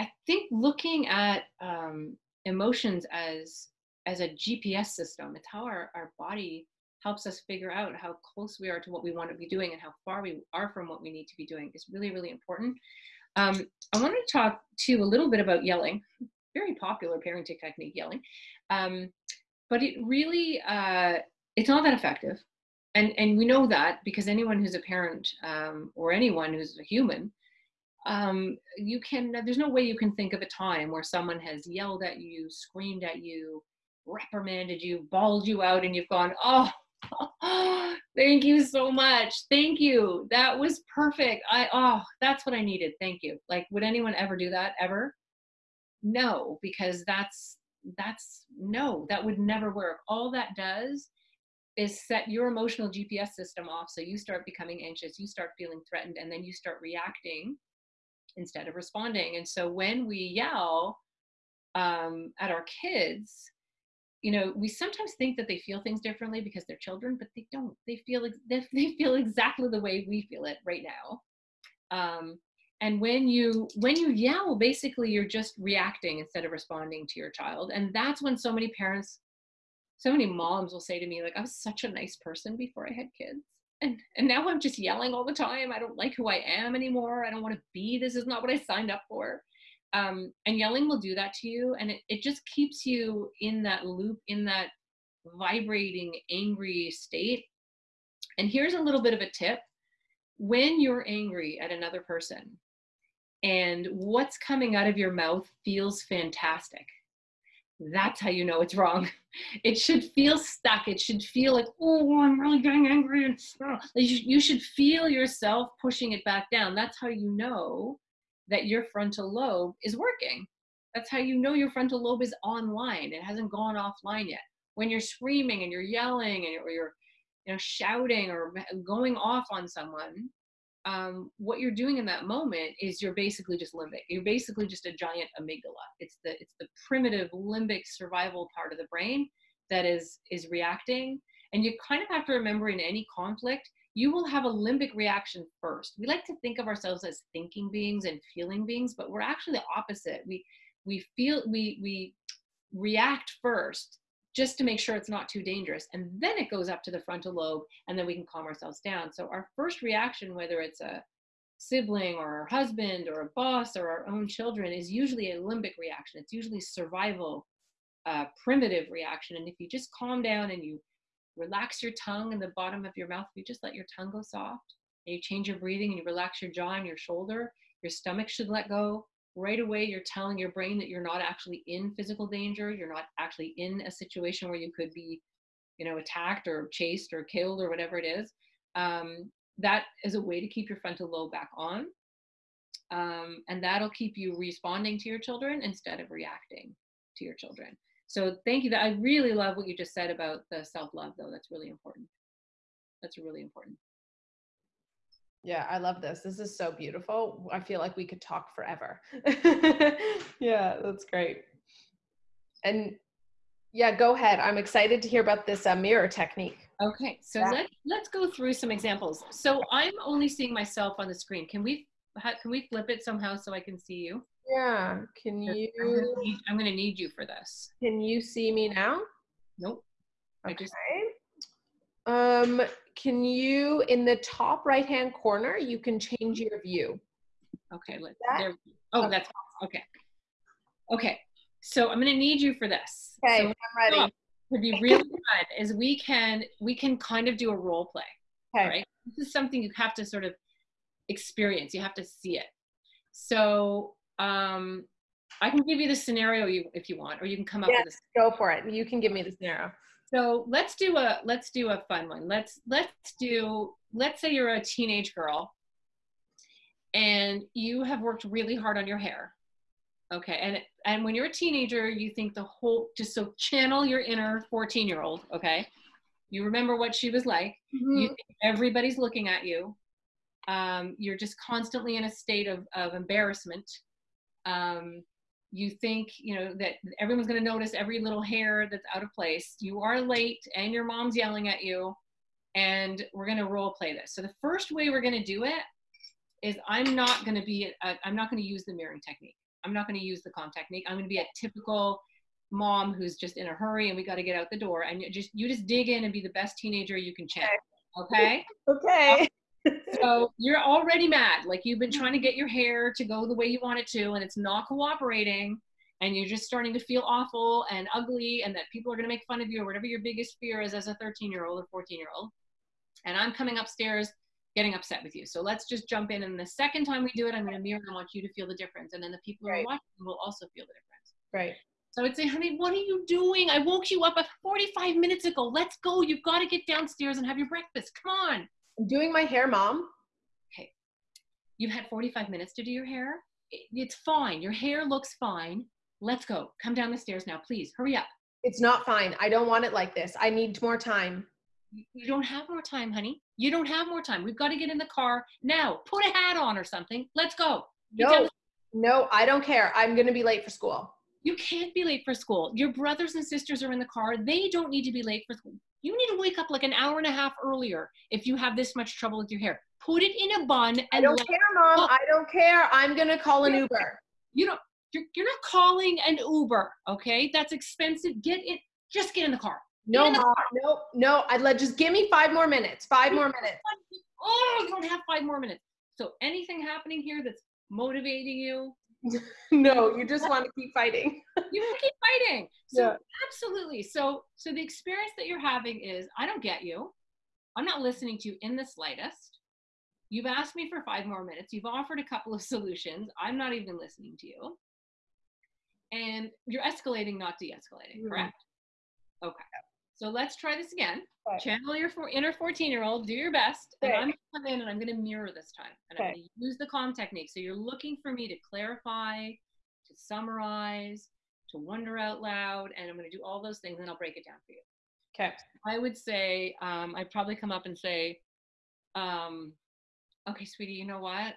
I think looking at um, emotions as as a GPS system, it's how our, our body helps us figure out how close we are to what we want to be doing and how far we are from what we need to be doing is really, really important. Um, I wanted to talk to you a little bit about yelling, very popular parenting technique, yelling. Um, but it really uh, it's not that effective. And, and we know that because anyone who's a parent um, or anyone who's a human, um, you can, there's no way you can think of a time where someone has yelled at you, screamed at you, reprimanded you, bawled you out, and you've gone, oh, *laughs* thank you so much. Thank you. That was perfect. I, oh, that's what I needed. Thank you. Like, would anyone ever do that ever? No, because that's, that's no, that would never work. All that does is set your emotional GPS system off. So you start becoming anxious, you start feeling threatened, and then you start reacting instead of responding. And so when we yell um, at our kids, you know, we sometimes think that they feel things differently because they're children, but they don't. They feel *laughs* they feel exactly the way we feel it right now. Um, and when you when you yell, basically you're just reacting instead of responding to your child, and that's when so many parents, so many moms will say to me like, "I was such a nice person before I had kids." and and now i'm just yelling all the time i don't like who i am anymore. I don't want to be this is not what i signed up for. Um, and yelling will do that to you and it, it just keeps you in that loop in that vibrating angry state. And here's a little bit of a tip. When you're angry at another person and what's coming out of your mouth feels fantastic that's how you know it's wrong. *laughs* It should feel stuck. It should feel like, oh, I'm really getting angry. And you should feel yourself pushing it back down. That's how you know that your frontal lobe is working. That's how you know your frontal lobe is online. It hasn't gone offline yet. When you're screaming and you're yelling and you're, or you're you know, shouting or going off on someone, um, what you're doing in that moment is you're basically just limbic. You're basically just a giant amygdala. It's the it's the primitive limbic survival part of the brain that is is reacting. And you kind of have to remember in any conflict, you will have a limbic reaction first. We like to think of ourselves as thinking beings and feeling beings, but we're actually the opposite. We we feel we we react first just to make sure it's not too dangerous. And then it goes up to the frontal lobe, and then we can calm ourselves down. So our first reaction, whether it's a sibling or our husband or a boss or our own children, is usually a limbic reaction. It's usually survival, uh, primitive reaction. And if you just calm down and you relax your tongue in the bottom of your mouth, if you just let your tongue go soft, and you change your breathing and you relax your jaw and your shoulder, your stomach should let go right away you're telling your brain that you're not actually in physical danger you're not actually in a situation where you could be you know attacked or chased or killed or whatever it is um, that is a way to keep your frontal lobe back on um, and that'll keep you responding to your children instead of reacting to your children. So thank you that i really love what you just said about the self-love though that's really important. That's really important yeah, I love this. This is so beautiful. I feel like we could talk forever. *laughs* yeah, that's great. And yeah, go ahead. I'm excited to hear about this uh, mirror technique. Okay, so yeah. let let's go through some examples. So I'm only seeing myself on the screen. Can we can we flip it somehow so I can see you? Yeah. Can you? I'm gonna need, you for this. Can you see me now? Nope. Okay. I just. Um, can you, in the top right-hand corner, you can change your view. Okay, let's, that? there, oh, okay. that's, okay. Okay, so I'm gonna need you for this. Okay, so I'm ready. To be really fun is we can, we can kind of do a role play, okay. right? This is something you have to sort of experience, you have to see it. So um, I can give you the scenario you, if you want, or you can come up yes, with a go for it. You can give me the scenario. So let's do a let's do a fun one. Let's let's do let's say you're a teenage girl and you have worked really hard on your hair. Okay. And and when you're a teenager, you think the whole just so channel your inner 14 year old, okay? You remember what she was like. Mm-hmm. You everybody's looking at you. Um, you're just constantly in a state of, of embarrassment. Um, you think you know that everyone's going to notice every little hair that's out of place. You are late and your mom's yelling at you and we're going to role play this. So the first way we're going to do it is i'm not going to be i am not going to use the mirroring technique. I'm not going to use the calm technique. I'm going to be a typical mom who's just in a hurry and we got to get out the door. And you just you just dig in and be the best teenager you can channel okay? Okay *laughs* so you're already mad. Like you've been trying to get your hair to go the way you want it to, and it's not cooperating. And you're just starting to feel awful and ugly, and that people are going to make fun of you, or whatever your biggest fear is as a 13 year old or 14 year old. And I'm coming upstairs getting upset with you. So let's just jump in. And the second time we do it, I'm going to mirror and I want you to feel the difference. And then the people right. who are watching will also feel the difference. Right. So I would say, honey, what are you doing? I woke you up 45 minutes ago. Let's go. You've got to get downstairs and have your breakfast. Come on. I'm doing my hair, mom. Okay. You've had 45 minutes to do your hair. It's fine. Your hair looks fine. Let's go. Come down the stairs now, please. Hurry up. It's not fine. I don't want it like this. I need more time. You don't have more time, honey. You don't have more time. We've got to get in the car now. Put a hat on or something. Let's go. Get No, no, I don't care. I'm going to be late for school. You can't be late for school. Your brothers and sisters are in the car. They don't need to be late for school. You need to wake up like an hour and a half earlier if you have this much trouble with your hair. Put it in a bun I don't care, mom. I don't care. I'm going to call an Uber. you don't you're, you're not calling an Uber, okay? That's expensive. Get it just get in the car. No, the mom. No, no. I'd let just give me five more minutes. Five more minutes. Oh, you don't have five more minutes. So anything happening here that's motivating you, *laughs* No, you just want to keep fighting. *laughs* you keep fighting. So Yeah. absolutely. So so the experience that you're having is I don't get you. I'm not listening to you in the slightest. You've asked me for five more minutes. You've offered a couple of *laughs* solutions. I'm not even listening to you. And you're escalating, not de-escalating, Mhm. correct? Okay. So let's try this again. Channel your four, inner 14 year old, do your best. And I'm gonna come in and I'm gonna mirror this time. And I'm gonna use the calm technique. So you're looking for me to clarify, to summarize, to wonder out loud, and I'm gonna do all those things and I'll break it down for you. Okay. I would say, um, I'd probably come up and say, um, okay, sweetie, you know what?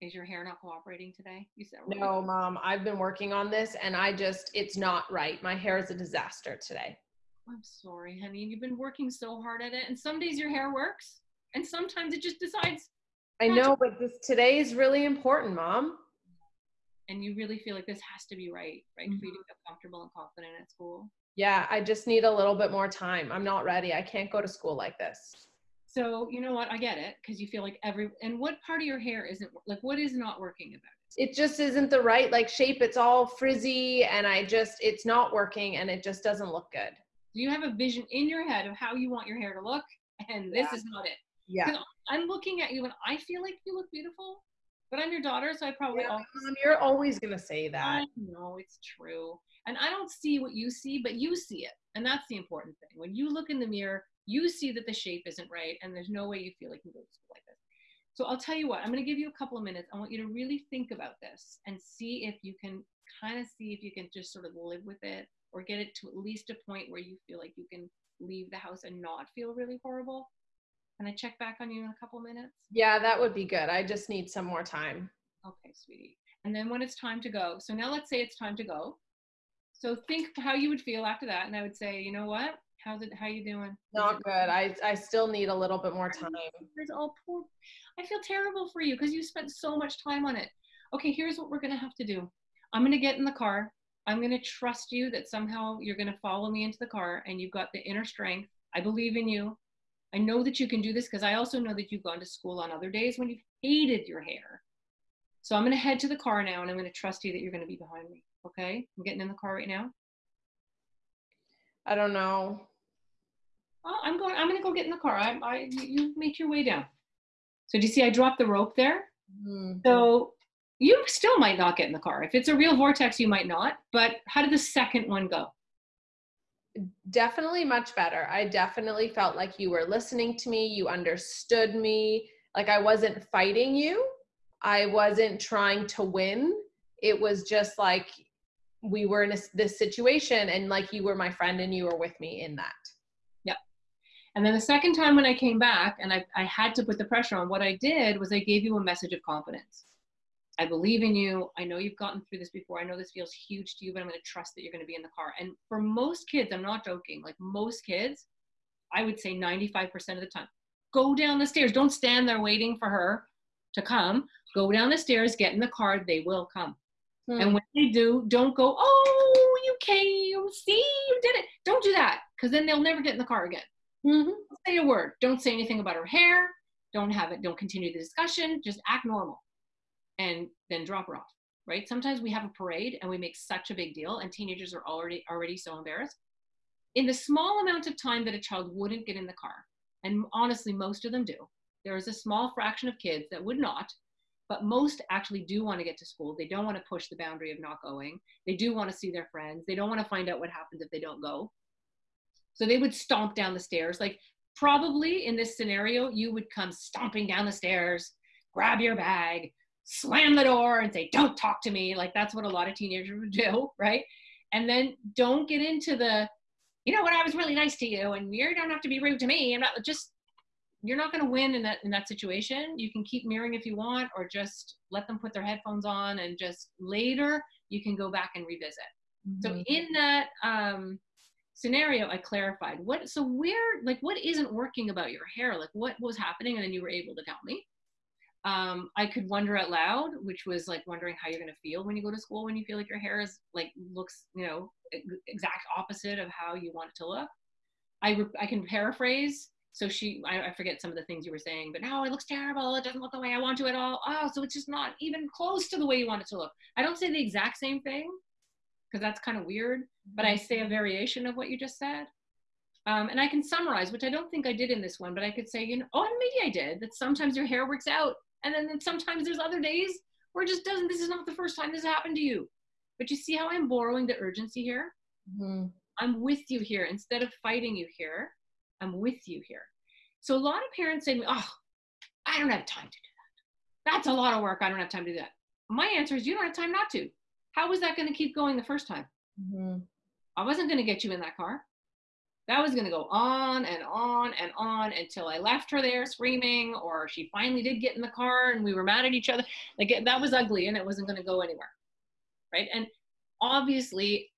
Is your hair not cooperating today? You said? No, mom. I've been working on this and I just, it's not right. My hair is a disaster today. I'm sorry, honey. You've been working so hard at it, and some days your hair works, and sometimes it just decides, I know, but this today is really important, mom. and you really feel like this has to be right, right, for you to mm-hmm. feel comfortable and confident at school. Yeah, I just need a little bit more time. I'm not ready. I can't go to school like this. So you know what? I get it because you feel like every and what part of your hair isn't like what is not working about it? It just isn't the right like shape. It's all frizzy and I just it's not working and it just doesn't look good. Do you have a vision in your head of how you want your hair to look? And this Yeah. is not it. Yeah. I'm looking at you and I feel like you look beautiful, but I'm your daughter, so I probably Yeah, always Mom, you're always gonna say that. I know it's true. And I don't see what you see, but you see it. And that's the important thing. When you look in the mirror, you see that the shape isn't right, and there's no way you feel like you can go to school like this. So I'll tell you what, I'm going to give you a couple of minutes. I want you to really think about this and see if you can kind of see if you can just sort of live with it or get it to at least a point where you feel like you can leave the house and not feel really horrible. Can I check back on you in a couple minutes? Yeah, that would be good. I just need some more time. Okay, sweetie. And then when it's time to go, so now let's say it's time to go. So think how you would feel after that, and I would say, you know what? How's it? How you doing? Not good. I I still need a little bit more time. It's all oh, poor. I feel terrible for you because you spent so much time on it. Okay, here's what we're gonna have to do. I'm gonna get in the car. I'm gonna trust you that somehow you're gonna follow me into the car, and you've got the inner strength. I believe in you. I know that you can do this because I also know that you've gone to school on other days when you've hated your hair. So I'm going to head to the car now and I'm going to trust you that you're going to be behind me. Okay? I'm getting in the car right now. I don't know. Oh, I'm going, I'm going to go get in the car. I, I, you- you make your way down. So do you see I dropped the rope there? Hmm. So you still might not get in the car. If it's a real vortex, you might not. But how did the second one go? definitely much better. I definitely felt like you were listening to me, you understood me, like I wasn't fighting you. I wasn't trying to win. It was just like we were in a, this situation and like you were my friend and you were with me in that. Yep. And then the second time when I came back and I, I had to put the pressure on, what I did was I gave you a message of confidence. I believe in you. I know you've gotten through this before. I know this feels huge to you, but I'm going to trust that you're going to be in the car. And for most kids, I'm not joking, like most kids, I would say 95% of the time, go down the stairs. Don't stand there waiting for her to come. Go down the stairs, get in the car. They will come. Hmm. And when they do, don't go, oh, you came. See, you did it. Don't do that because then they'll never get in the car again Mhm. don't say a word. Don't say anything about her hair. Don't have it. Don't continue the discussion. Just act normal, and then drop her off. Right? Sometimes we have a parade and we make such a big deal, and teenagers are already already so embarrassed. In the small amount of time that a child wouldn't get in the car, and honestly, most of them do. There is a small fraction of kids that would not, but most actually do want to get to school. They don't want to push the boundary of not going. They do want to see their friends. They don't want to find out what happens if they don't go. So they would stomp down the stairs. Like probably in this scenario, you would come stomping down the stairs, grab your bag, slam the door, and say, Don't talk to me. Like that's what a lot of teenagers would do, *laughs* right? And then don't get into the, you know what, I was really nice to you, and you don't have to be rude to me. And not, just you're not going to win in that in that situation you can keep mirroring if you want or just let them put their headphones on and just later you can go back and revisit so Mhm. in that um, scenario i clarified what so where like what isn't working about your hair like what was happening and then you were able to tell me um, i could wonder out loud which was like wondering how you're going to feel when you go to school when you feel like your hair is like looks you know exact opposite of how you want it to look. I, re- I can paraphrase. So she I, I forget some of the things you were saying but no it looks terrible. It doesn't look the way i want to at all. Oh so it's just not even close to the way you want it to look. I don't say the exact same thing because that's kind of weird but I say a variation of what you just said. Um, and I can summarize, which I don't think I did in this one, but I could say, you know, oh, maybe I did, that sometimes your hair works out. And then, sometimes there's other days where it just doesn't. This is not the first time this happened to you. But you see how I'm borrowing the urgency here? Mhm. I'm with you here. Instead of fighting you here, I'm with you here. So a lot of parents say to me, oh, I don't have time to do that. That's a lot of work. I don't have time to do that. My answer is you don't have time not to. How was that going to keep going the first time? Mhm. I wasn't going to get you in that car. That was going to go on and on and on until I left her there screaming, or she finally did get in the car and we were mad at each other. Like it- that was ugly and it wasn't going to go anywhere. Right. And obviously,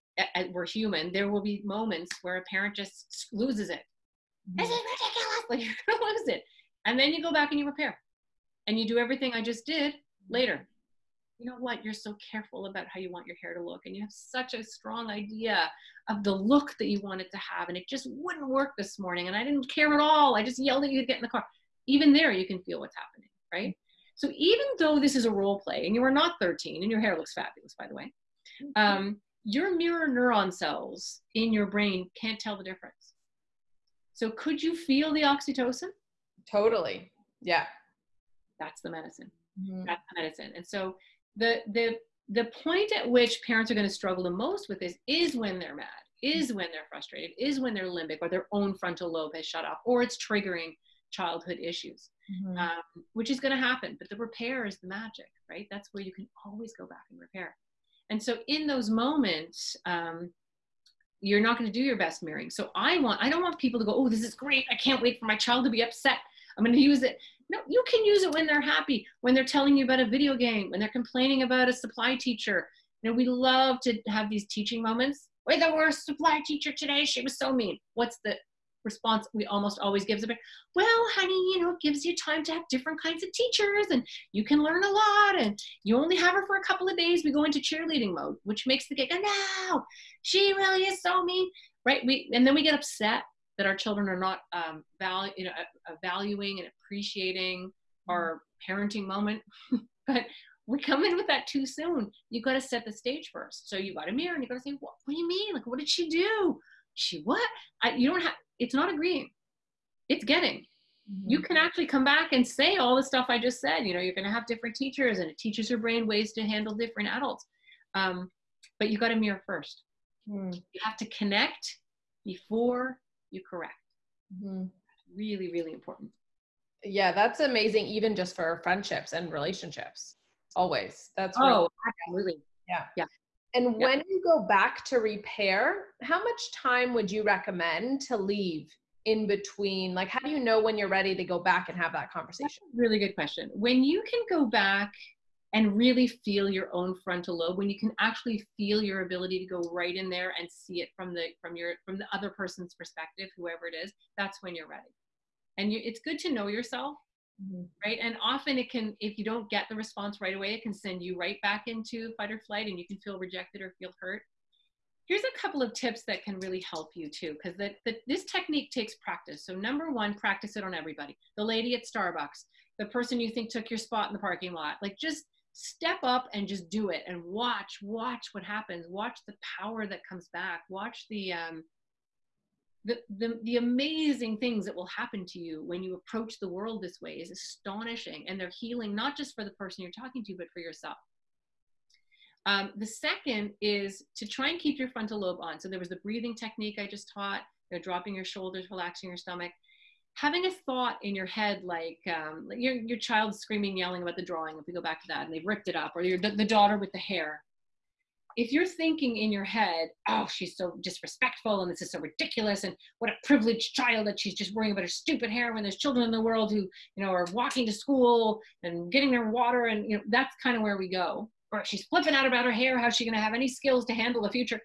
we're human. There will be moments where a parent just loses it. Mm-hmm. This is ridiculous. *laughs* Like you're going to lose it. And then you go back and you repair and you do everything I just did later you know what you're so careful about how you want your hair to look and you have such a strong idea of the look that you want it to have and it just wouldn't work this morning and i didn't care at all i just yelled at you to get in the car even there you can feel what's happening right so even though this is a role play and you are not 13 and your hair looks fabulous by the way um, your mirror neuron cells in your brain can't tell the difference so could you feel the oxytocin Totally. Yeah. that's the medicine Mhm. that's the medicine. And so the the the point at which parents are going to struggle the most with this is when they're mad, is when they're frustrated, is when their limbic or their own frontal lobe has shut off, or it's triggering childhood issues, Mhm. um, which is going to happen. But the repair is the magic, right? That's where you can always go back and repair. And so in those moments, um, you're not going to do your best mirroring. So I want, I don't want people to go, oh, this is great. I can't wait for my child to be upset. I'm going to use it. No, you can use it when they're happy, when they're telling you about a video game, when they're complaining about a supply teacher. You know, we love to have these teaching moments. Wait, there the a supply teacher today. She was so mean. What's the response we almost always gives? About, well, honey, you know, it gives you time to have different kinds of teachers and you can learn a lot and you only have her for a couple of days. We go into cheerleading mode, which makes the kid go, no, she really is so mean. Right? We and then we get upset that our children are not um, value, you know, uh, valuing and appreciating our parenting moment. *laughs* but we come in with that too soon. You got to set the stage first. So you got to mirror and you got to say, what, what do you mean? Like, what did she do? She what? I, you don't have. It's not agreeing. It's getting. You can actually come back and say all the stuff I just said. You know, you're going to have different teachers, and it teaches your brain ways to handle different adults. Um, but you got to mirror first. Mhm. You have to connect before you correct. Mhm. Really, really important. Yeah, that's amazing, even just for friendships and relationships. Always. That's really Oh, absolutely. Yeah. Yeah. And when you go back to repair, how much time would you recommend to leave in between? Like, how do you know when you're ready to go back and have that conversation? Really good question. When you can go back and really feel your own frontal lobe, when you can actually feel your ability to go right in there and see it from the from your from the other person's perspective, whoever it is, that's when you're ready. And you, it's good to know yourself mm-hmm. right? And often it can, if you don't get the response right away, it can send you right back into fight or flight and you can feel rejected or feel hurt. Here's a couple of tips that can really help you too, because that this technique takes practice. So number one, practice it on everybody. The lady at Starbucks, the person you think took your spot in the parking lot, like just step up and just do it and watch, watch what happens. Watch the power that comes back. Watch the, um, the, the, the amazing things that will happen to you when you approach the world this way is astonishing and they're healing not just for the person you're talking to but for yourself um, the second is to try and keep your frontal lobe on so there was the breathing technique i just taught you know, dropping your shoulders relaxing your stomach having a thought in your head like um, your, your child screaming yelling about the drawing if we go back to that and they've ripped it up or your, the daughter with the hair if you're thinking in your head, oh, she's so disrespectful and this is so ridiculous and what a privileged child that she's just worrying about her stupid hair when there's children in the world who, you know, are walking to school and getting their water and, you know, that's kind of where we go. Or she's flipping out about her hair. How's she going to have any skills to handle the future?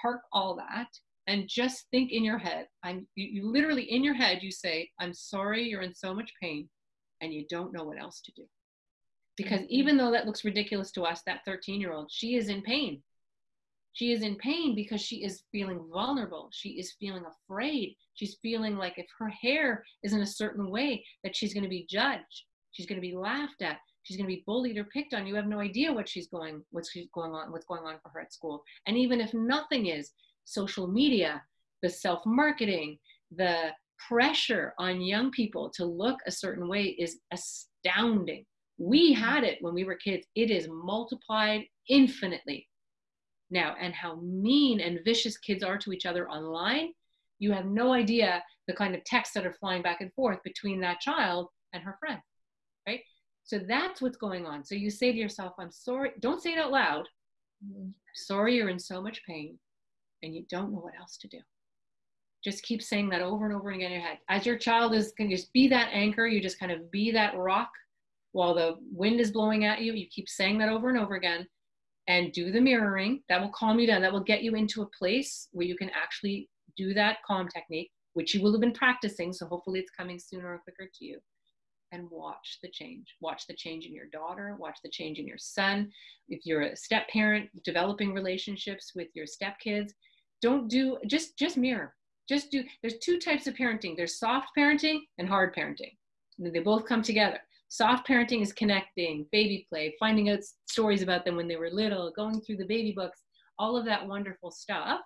Park all that and just think in your head. I'm you, you literally in your head, you say, I'm sorry you're in so much pain and you don't know what else to do. Because mm-hmm. even though that looks ridiculous to us that 13 year old she is in pain. She is in pain because she is feeling vulnerable. She is feeling afraid. She's feeling like if her hair is in a certain way that she's going to be judged. She's going to be laughed at. She's going to be bullied or picked on. You have no idea what she's going what's she's going on what's going on for her at school. And even if nothing is social media the self marketing the pressure on young people to look a certain way is astounding we had it when we were kids. It is multiplied infinitely now. And how mean and vicious kids are to each other online, you have no idea the kind of texts that are flying back and forth between that child and her friend, right? So that's what's going on. So you say to yourself, I'm sorry. Don't say it out loud. Mm-hmm. Sorry you're in so much pain and you don't know what else to do. Just keep saying that over and over again in your head. As your child is, can just be that anchor, you just kind of be that rock while the wind is blowing at you. You keep saying that over and over again and do the mirroring. That will calm you down. That will get you into a place where you can actually do that calm technique, which you will have been practicing. So hopefully it's coming sooner or quicker to you. And watch the change. Watch the change in your daughter. Watch the change in your son. If you're a step parent, developing relationships with your stepkids, don't do just just mirror. Just do. There's two types of parenting. There's soft parenting and hard parenting. They both come together. Soft parenting is connecting, baby play, finding out stories about them when they were little, going through the baby books, all of that wonderful stuff.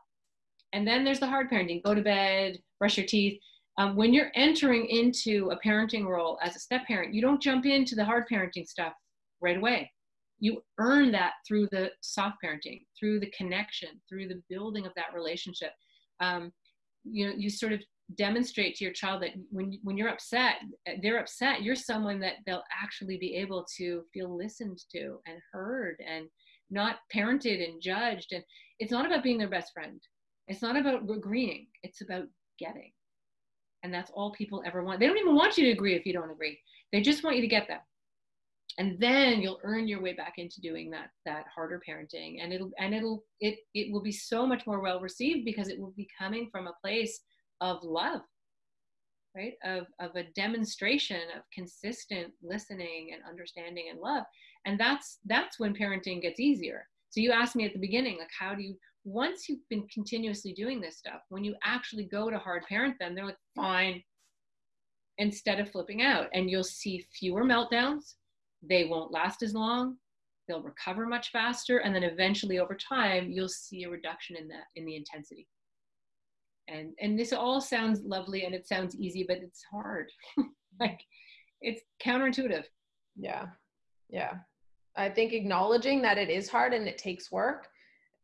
And then there's the hard parenting go to bed, brush your teeth. Um, when you're entering into a parenting role as a step parent, you don't jump into the hard parenting stuff right away. You earn that through the soft parenting, through the connection, through the building of that relationship. Um, you know, you sort of demonstrate to your child that when when you're upset they're upset. You're someone that they'll actually be able to feel listened to and heard and not parented and judged. And it's not about being their best friend. It's not about agreeing. It's about getting. And that's all people ever want. They don't even want you to agree if you don't agree. They just want you to get them and then you'll earn your way back into doing that that harder parenting. And it'll and it'll it it will be so much more well received because it will be coming from a place of love right? Of, of a demonstration of consistent listening and understanding and love. And that's that's when parenting gets easier. So you asked me at the beginning like how do you once you've been continuously doing this stuff when you actually go to hard parent them they're like fine. Instead of flipping out. And you'll see fewer meltdowns they won't last as long they'll recover much faster and then eventually over time you'll see a reduction in that in the intensity. And and this all sounds lovely and it sounds easy but it's hard. *laughs* Like it's counterintuitive. Yeah. Yeah. I think acknowledging that it is hard and it takes work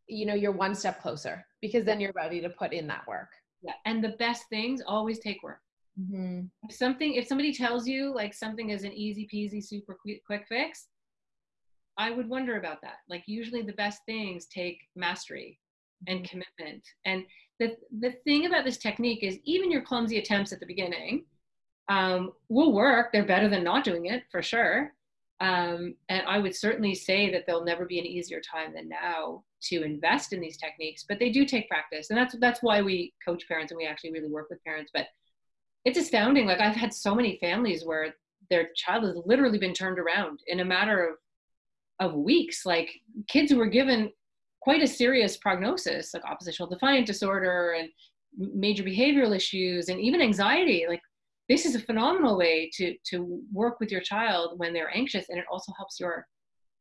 you know you're one step closer because then you're ready to put in that work. Yeah. And the best things always take work mm-hmm. if something if somebody tells you like something is an easy peasy super quick, quick fix i would wonder about that like usually the best things take mastery and mm-hmm. commitment and the, the thing about this technique is even your clumsy attempts at the beginning um, will work. They're better than not doing it for sure. Um, and I would certainly say that there'll never be an easier time than now to invest in these techniques, but they do take practice. And that's, that's why we coach parents and we actually really work with parents. But it's astounding. Like I've had so many families where their child has literally been turned around in a matter of, of weeks. Like kids who were given quite a serious prognosis like oppositional defiant disorder and major behavioral issues and even anxiety like this is a phenomenal way to to work with your child when they're anxious and it also helps your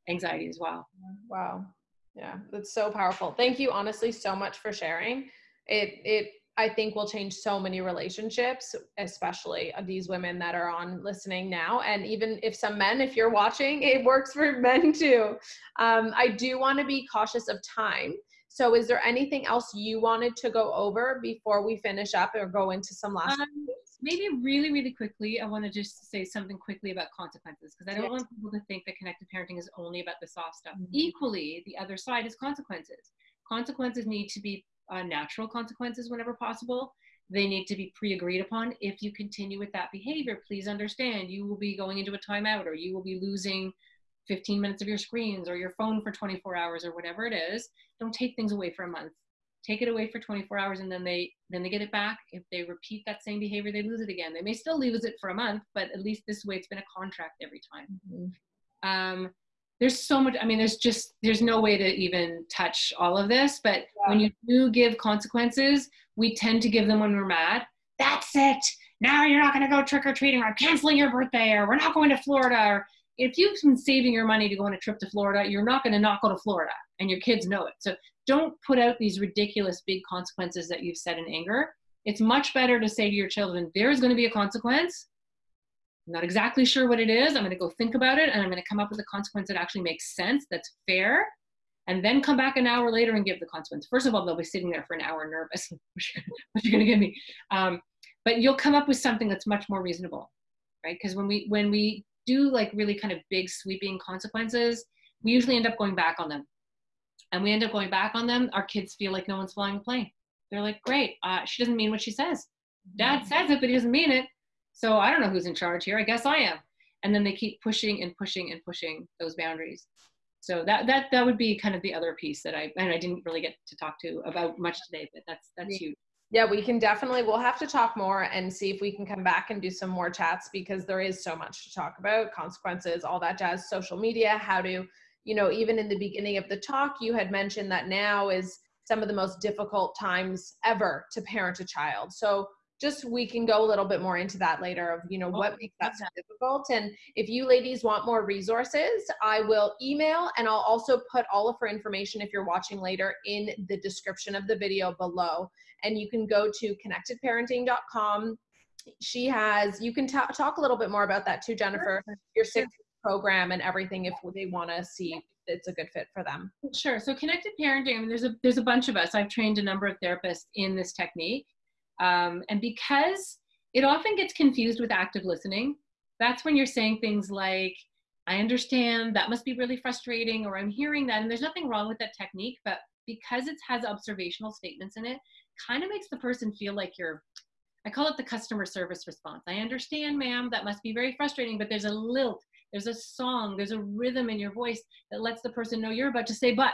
anxiety as well wow yeah that's so powerful thank you honestly so much for sharing it it I think will change so many relationships, especially of these women that are on listening now. And even if some men, if you're watching, it works for *laughs* men too. Um, I do want to be cautious of time. So, is there anything else you wanted to go over before we finish up or go into some last? Um, maybe really, really quickly, I want to just say something quickly about consequences because I don't want people to think that connected parenting is only about the soft stuff. Mm-hmm. Equally, the other side is consequences. Consequences need to be uh, natural consequences whenever possible. They need to be pre agreed upon. If you continue with that behavior, please understand you will be going into a timeout or you will be losing 15 minutes of your screens or your phone for 24 hours or whatever it is. Don't take things away for a month take it away for 24 hours and then they then they get it back if they repeat that same behavior they lose it again they may still lose it for a month but at least this way it's been a contract every time mm-hmm. um, there's so much i mean there's just there's no way to even touch all of this but yeah. when you do give consequences we tend to give them when we're mad that's it now you're not going to go trick-or-treating or i'm canceling your birthday or we're not going to florida or if you've been saving your money to go on a trip to florida you're not going to not go to florida and your kids know it so don't put out these ridiculous big consequences that you've said in anger. It's much better to say to your children, there is going to be a consequence. I'm not exactly sure what it is. I'm going to go think about it and I'm going to come up with a consequence that actually makes sense, that's fair, and then come back an hour later and give the consequence. First of all, they'll be sitting there for an hour nervous. *laughs* what you're going to give me? Um, but you'll come up with something that's much more reasonable, right? Because when we when we do like really kind of big sweeping consequences, we usually end up going back on them and we end up going back on them, our kids feel like no one's flying a plane. They're like, great, uh, she doesn't mean what she says. Dad says it, but he doesn't mean it. So I don't know who's in charge here. I guess I am. And then they keep pushing and pushing and pushing those boundaries. So that that that would be kind of the other piece that I and I didn't really get to talk to about much today, but that's that's huge. Yeah, we can definitely we'll have to talk more and see if we can come back and do some more chats because there is so much to talk about, consequences, all that jazz, social media, how to you know, even in the beginning of the talk, you had mentioned that now is some of the most difficult times ever to parent a child. So just we can go a little bit more into that later of you know what makes that so difficult and if you ladies want more resources i will email and i'll also put all of her information if you're watching later in the description of the video below and you can go to connectedparenting.com she has you can talk a little bit more about that too jennifer your six program and everything if they want to see it's a good fit for them. Sure. So connected parenting. I mean, there's a there's a bunch of us. I've trained a number of therapists in this technique, um, and because it often gets confused with active listening, that's when you're saying things like, "I understand that must be really frustrating," or "I'm hearing that," and there's nothing wrong with that technique, but because it has observational statements in it, kind of makes the person feel like you're I call it the customer service response. I understand, ma'am, that must be very frustrating, but there's a lilt there's a song, there's a rhythm in your voice that lets the person know you're about to say but,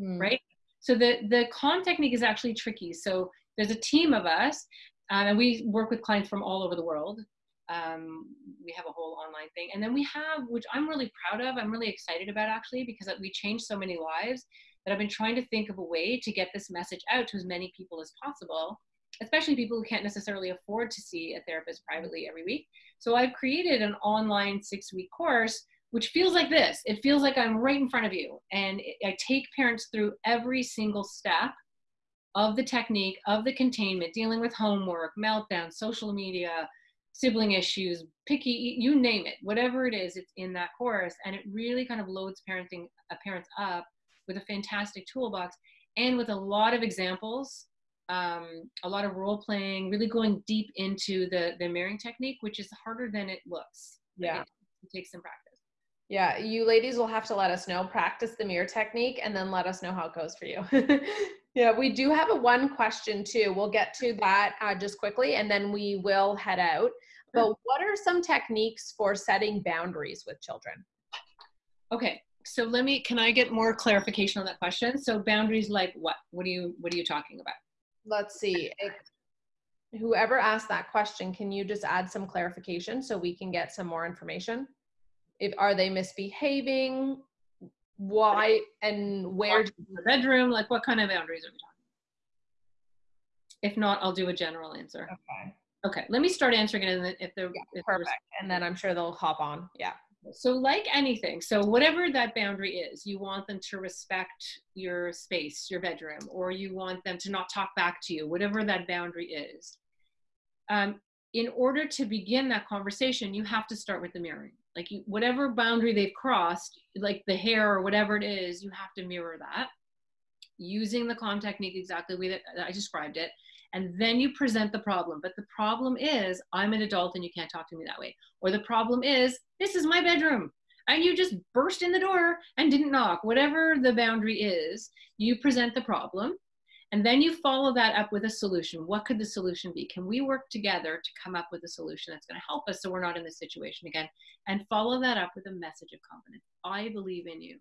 mm. right? So the, the calm technique is actually tricky. So there's a team of us, um, and we work with clients from all over the world. Um, we have a whole online thing. And then we have, which I'm really proud of, I'm really excited about actually, because we changed so many lives that I've been trying to think of a way to get this message out to as many people as possible especially people who can't necessarily afford to see a therapist privately every week. So I've created an online six week course, which feels like this. It feels like I'm right in front of you. And I take parents through every single step of the technique, of the containment, dealing with homework, meltdown, social media, sibling issues, picky, you name it, whatever it is, it's in that course. And it really kind of loads parenting uh, parents up with a fantastic toolbox and with a lot of examples um, a lot of role playing, really going deep into the the mirroring technique, which is harder than it looks. Yeah, it, it takes some practice. Yeah, you ladies will have to let us know. Practice the mirror technique, and then let us know how it goes for you. *laughs* yeah, we do have a one question too. We'll get to that uh, just quickly, and then we will head out. But what are some techniques for setting boundaries with children? Okay, so let me. Can I get more clarification on that question? So boundaries, like what? What are you? What are you talking about? let's see. If, whoever asked that question, can you just add some clarification so we can get some more information? If are they misbehaving? Why and where? The bedroom, like what kind of boundaries are we talking? If not, I'll do a general answer. Okay. Okay. Let me start answering it, and if they're yeah, perfect, and then I'm sure they'll hop on. Yeah. So, like anything, so whatever that boundary is, you want them to respect your space, your bedroom, or you want them to not talk back to you, whatever that boundary is. Um, in order to begin that conversation, you have to start with the mirroring. Like, you, whatever boundary they've crossed, like the hair or whatever it is, you have to mirror that. using the calm technique exactly the way that I described it. And then you present the problem. But the problem is, I'm an adult and you can't talk to me that way. Or the problem is, this is my bedroom. And you just burst in the door and didn't knock. Whatever the boundary is, you present the problem. And then you follow that up with a solution. What could the solution be? Can we work together to come up with a solution that's going to help us so we're not in this situation again? And follow that up with a message of confidence. I believe in you.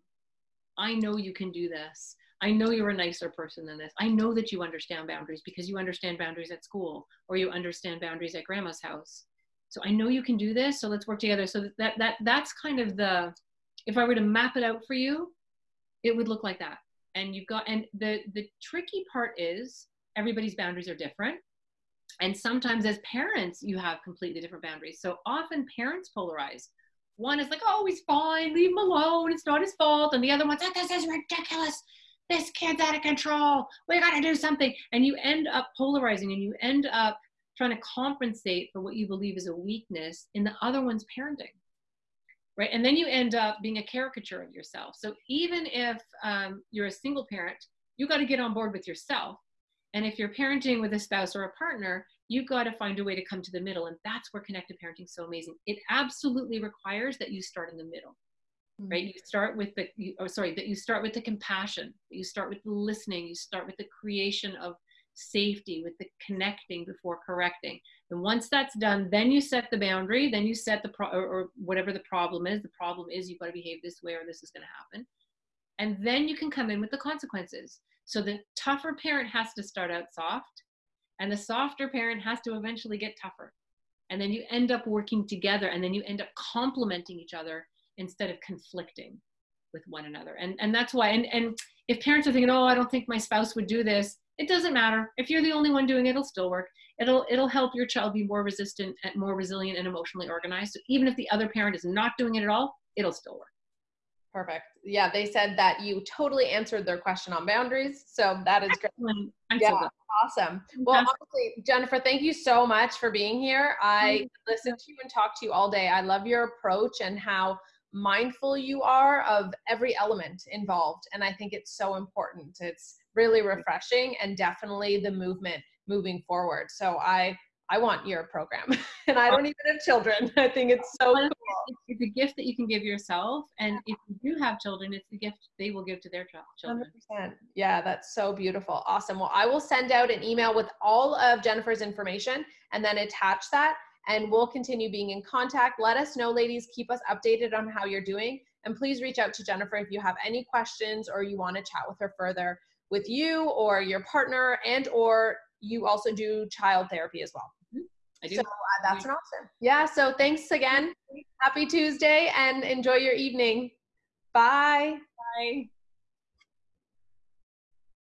I know you can do this. I know you're a nicer person than this. I know that you understand boundaries because you understand boundaries at school or you understand boundaries at grandma's house. So I know you can do this. So let's work together. So that that that's kind of the if I were to map it out for you, it would look like that. And you've got and the the tricky part is everybody's boundaries are different. And sometimes as parents, you have completely different boundaries. So often parents polarize. One is like, oh, he's fine, leave him alone, it's not his fault. And the other one's like, this is ridiculous this kid's out of control. We got to do something. And you end up polarizing and you end up trying to compensate for what you believe is a weakness in the other one's parenting. Right. And then you end up being a caricature of yourself. So even if um, you're a single parent, you got to get on board with yourself. And if you're parenting with a spouse or a partner, you've got to find a way to come to the middle. And that's where connected parenting is so amazing. It absolutely requires that you start in the middle mm-hmm. right you start with the you, oh sorry that you start with the compassion you start with the listening you start with the creation of safety with the connecting before correcting. And once that's done then you set the boundary then you set the pro or, or whatever the problem is. The problem is you've got to behave this way or this is going to happen. And then you can come in with the consequences. So the tougher parent has to start out soft and the softer parent has to eventually get tougher. And then you end up working together and then you end up complementing each other instead of conflicting with one another. And, and that's why, and, and if parents are thinking, oh, I don't think my spouse would do this, it doesn't matter. If you're the only one doing it, it'll still work. It'll, it'll help your child be more resistant and more resilient and emotionally organized. So even if the other parent is not doing it at all, it'll still work. Perfect. Yeah, they said that you totally answered their question on boundaries. So that is great. yeah, awesome. Well, honestly, Jennifer, thank you so much for being here. I listened to you and talked to you all day. I love your approach and how mindful you are of every element involved. And I think it's so important. It's really refreshing and definitely the movement moving forward. So I I want your program. *laughs* and I don't even have children. *laughs* I think it's so cool. It's a gift that you can give yourself. And if you do have children, it's the gift they will give to their children. 100%. Yeah, that's so beautiful. Awesome. Well, I will send out an email with all of Jennifer's information and then attach that and we'll continue being in contact. Let us know, ladies. Keep us updated on how you're doing. And please reach out to Jennifer if you have any questions or you want to chat with her further with you or your partner and or you also do child therapy as well. Mm-hmm. I do. So uh, that's an option. Yeah. So thanks again. Happy Tuesday and enjoy your evening. Bye. Bye.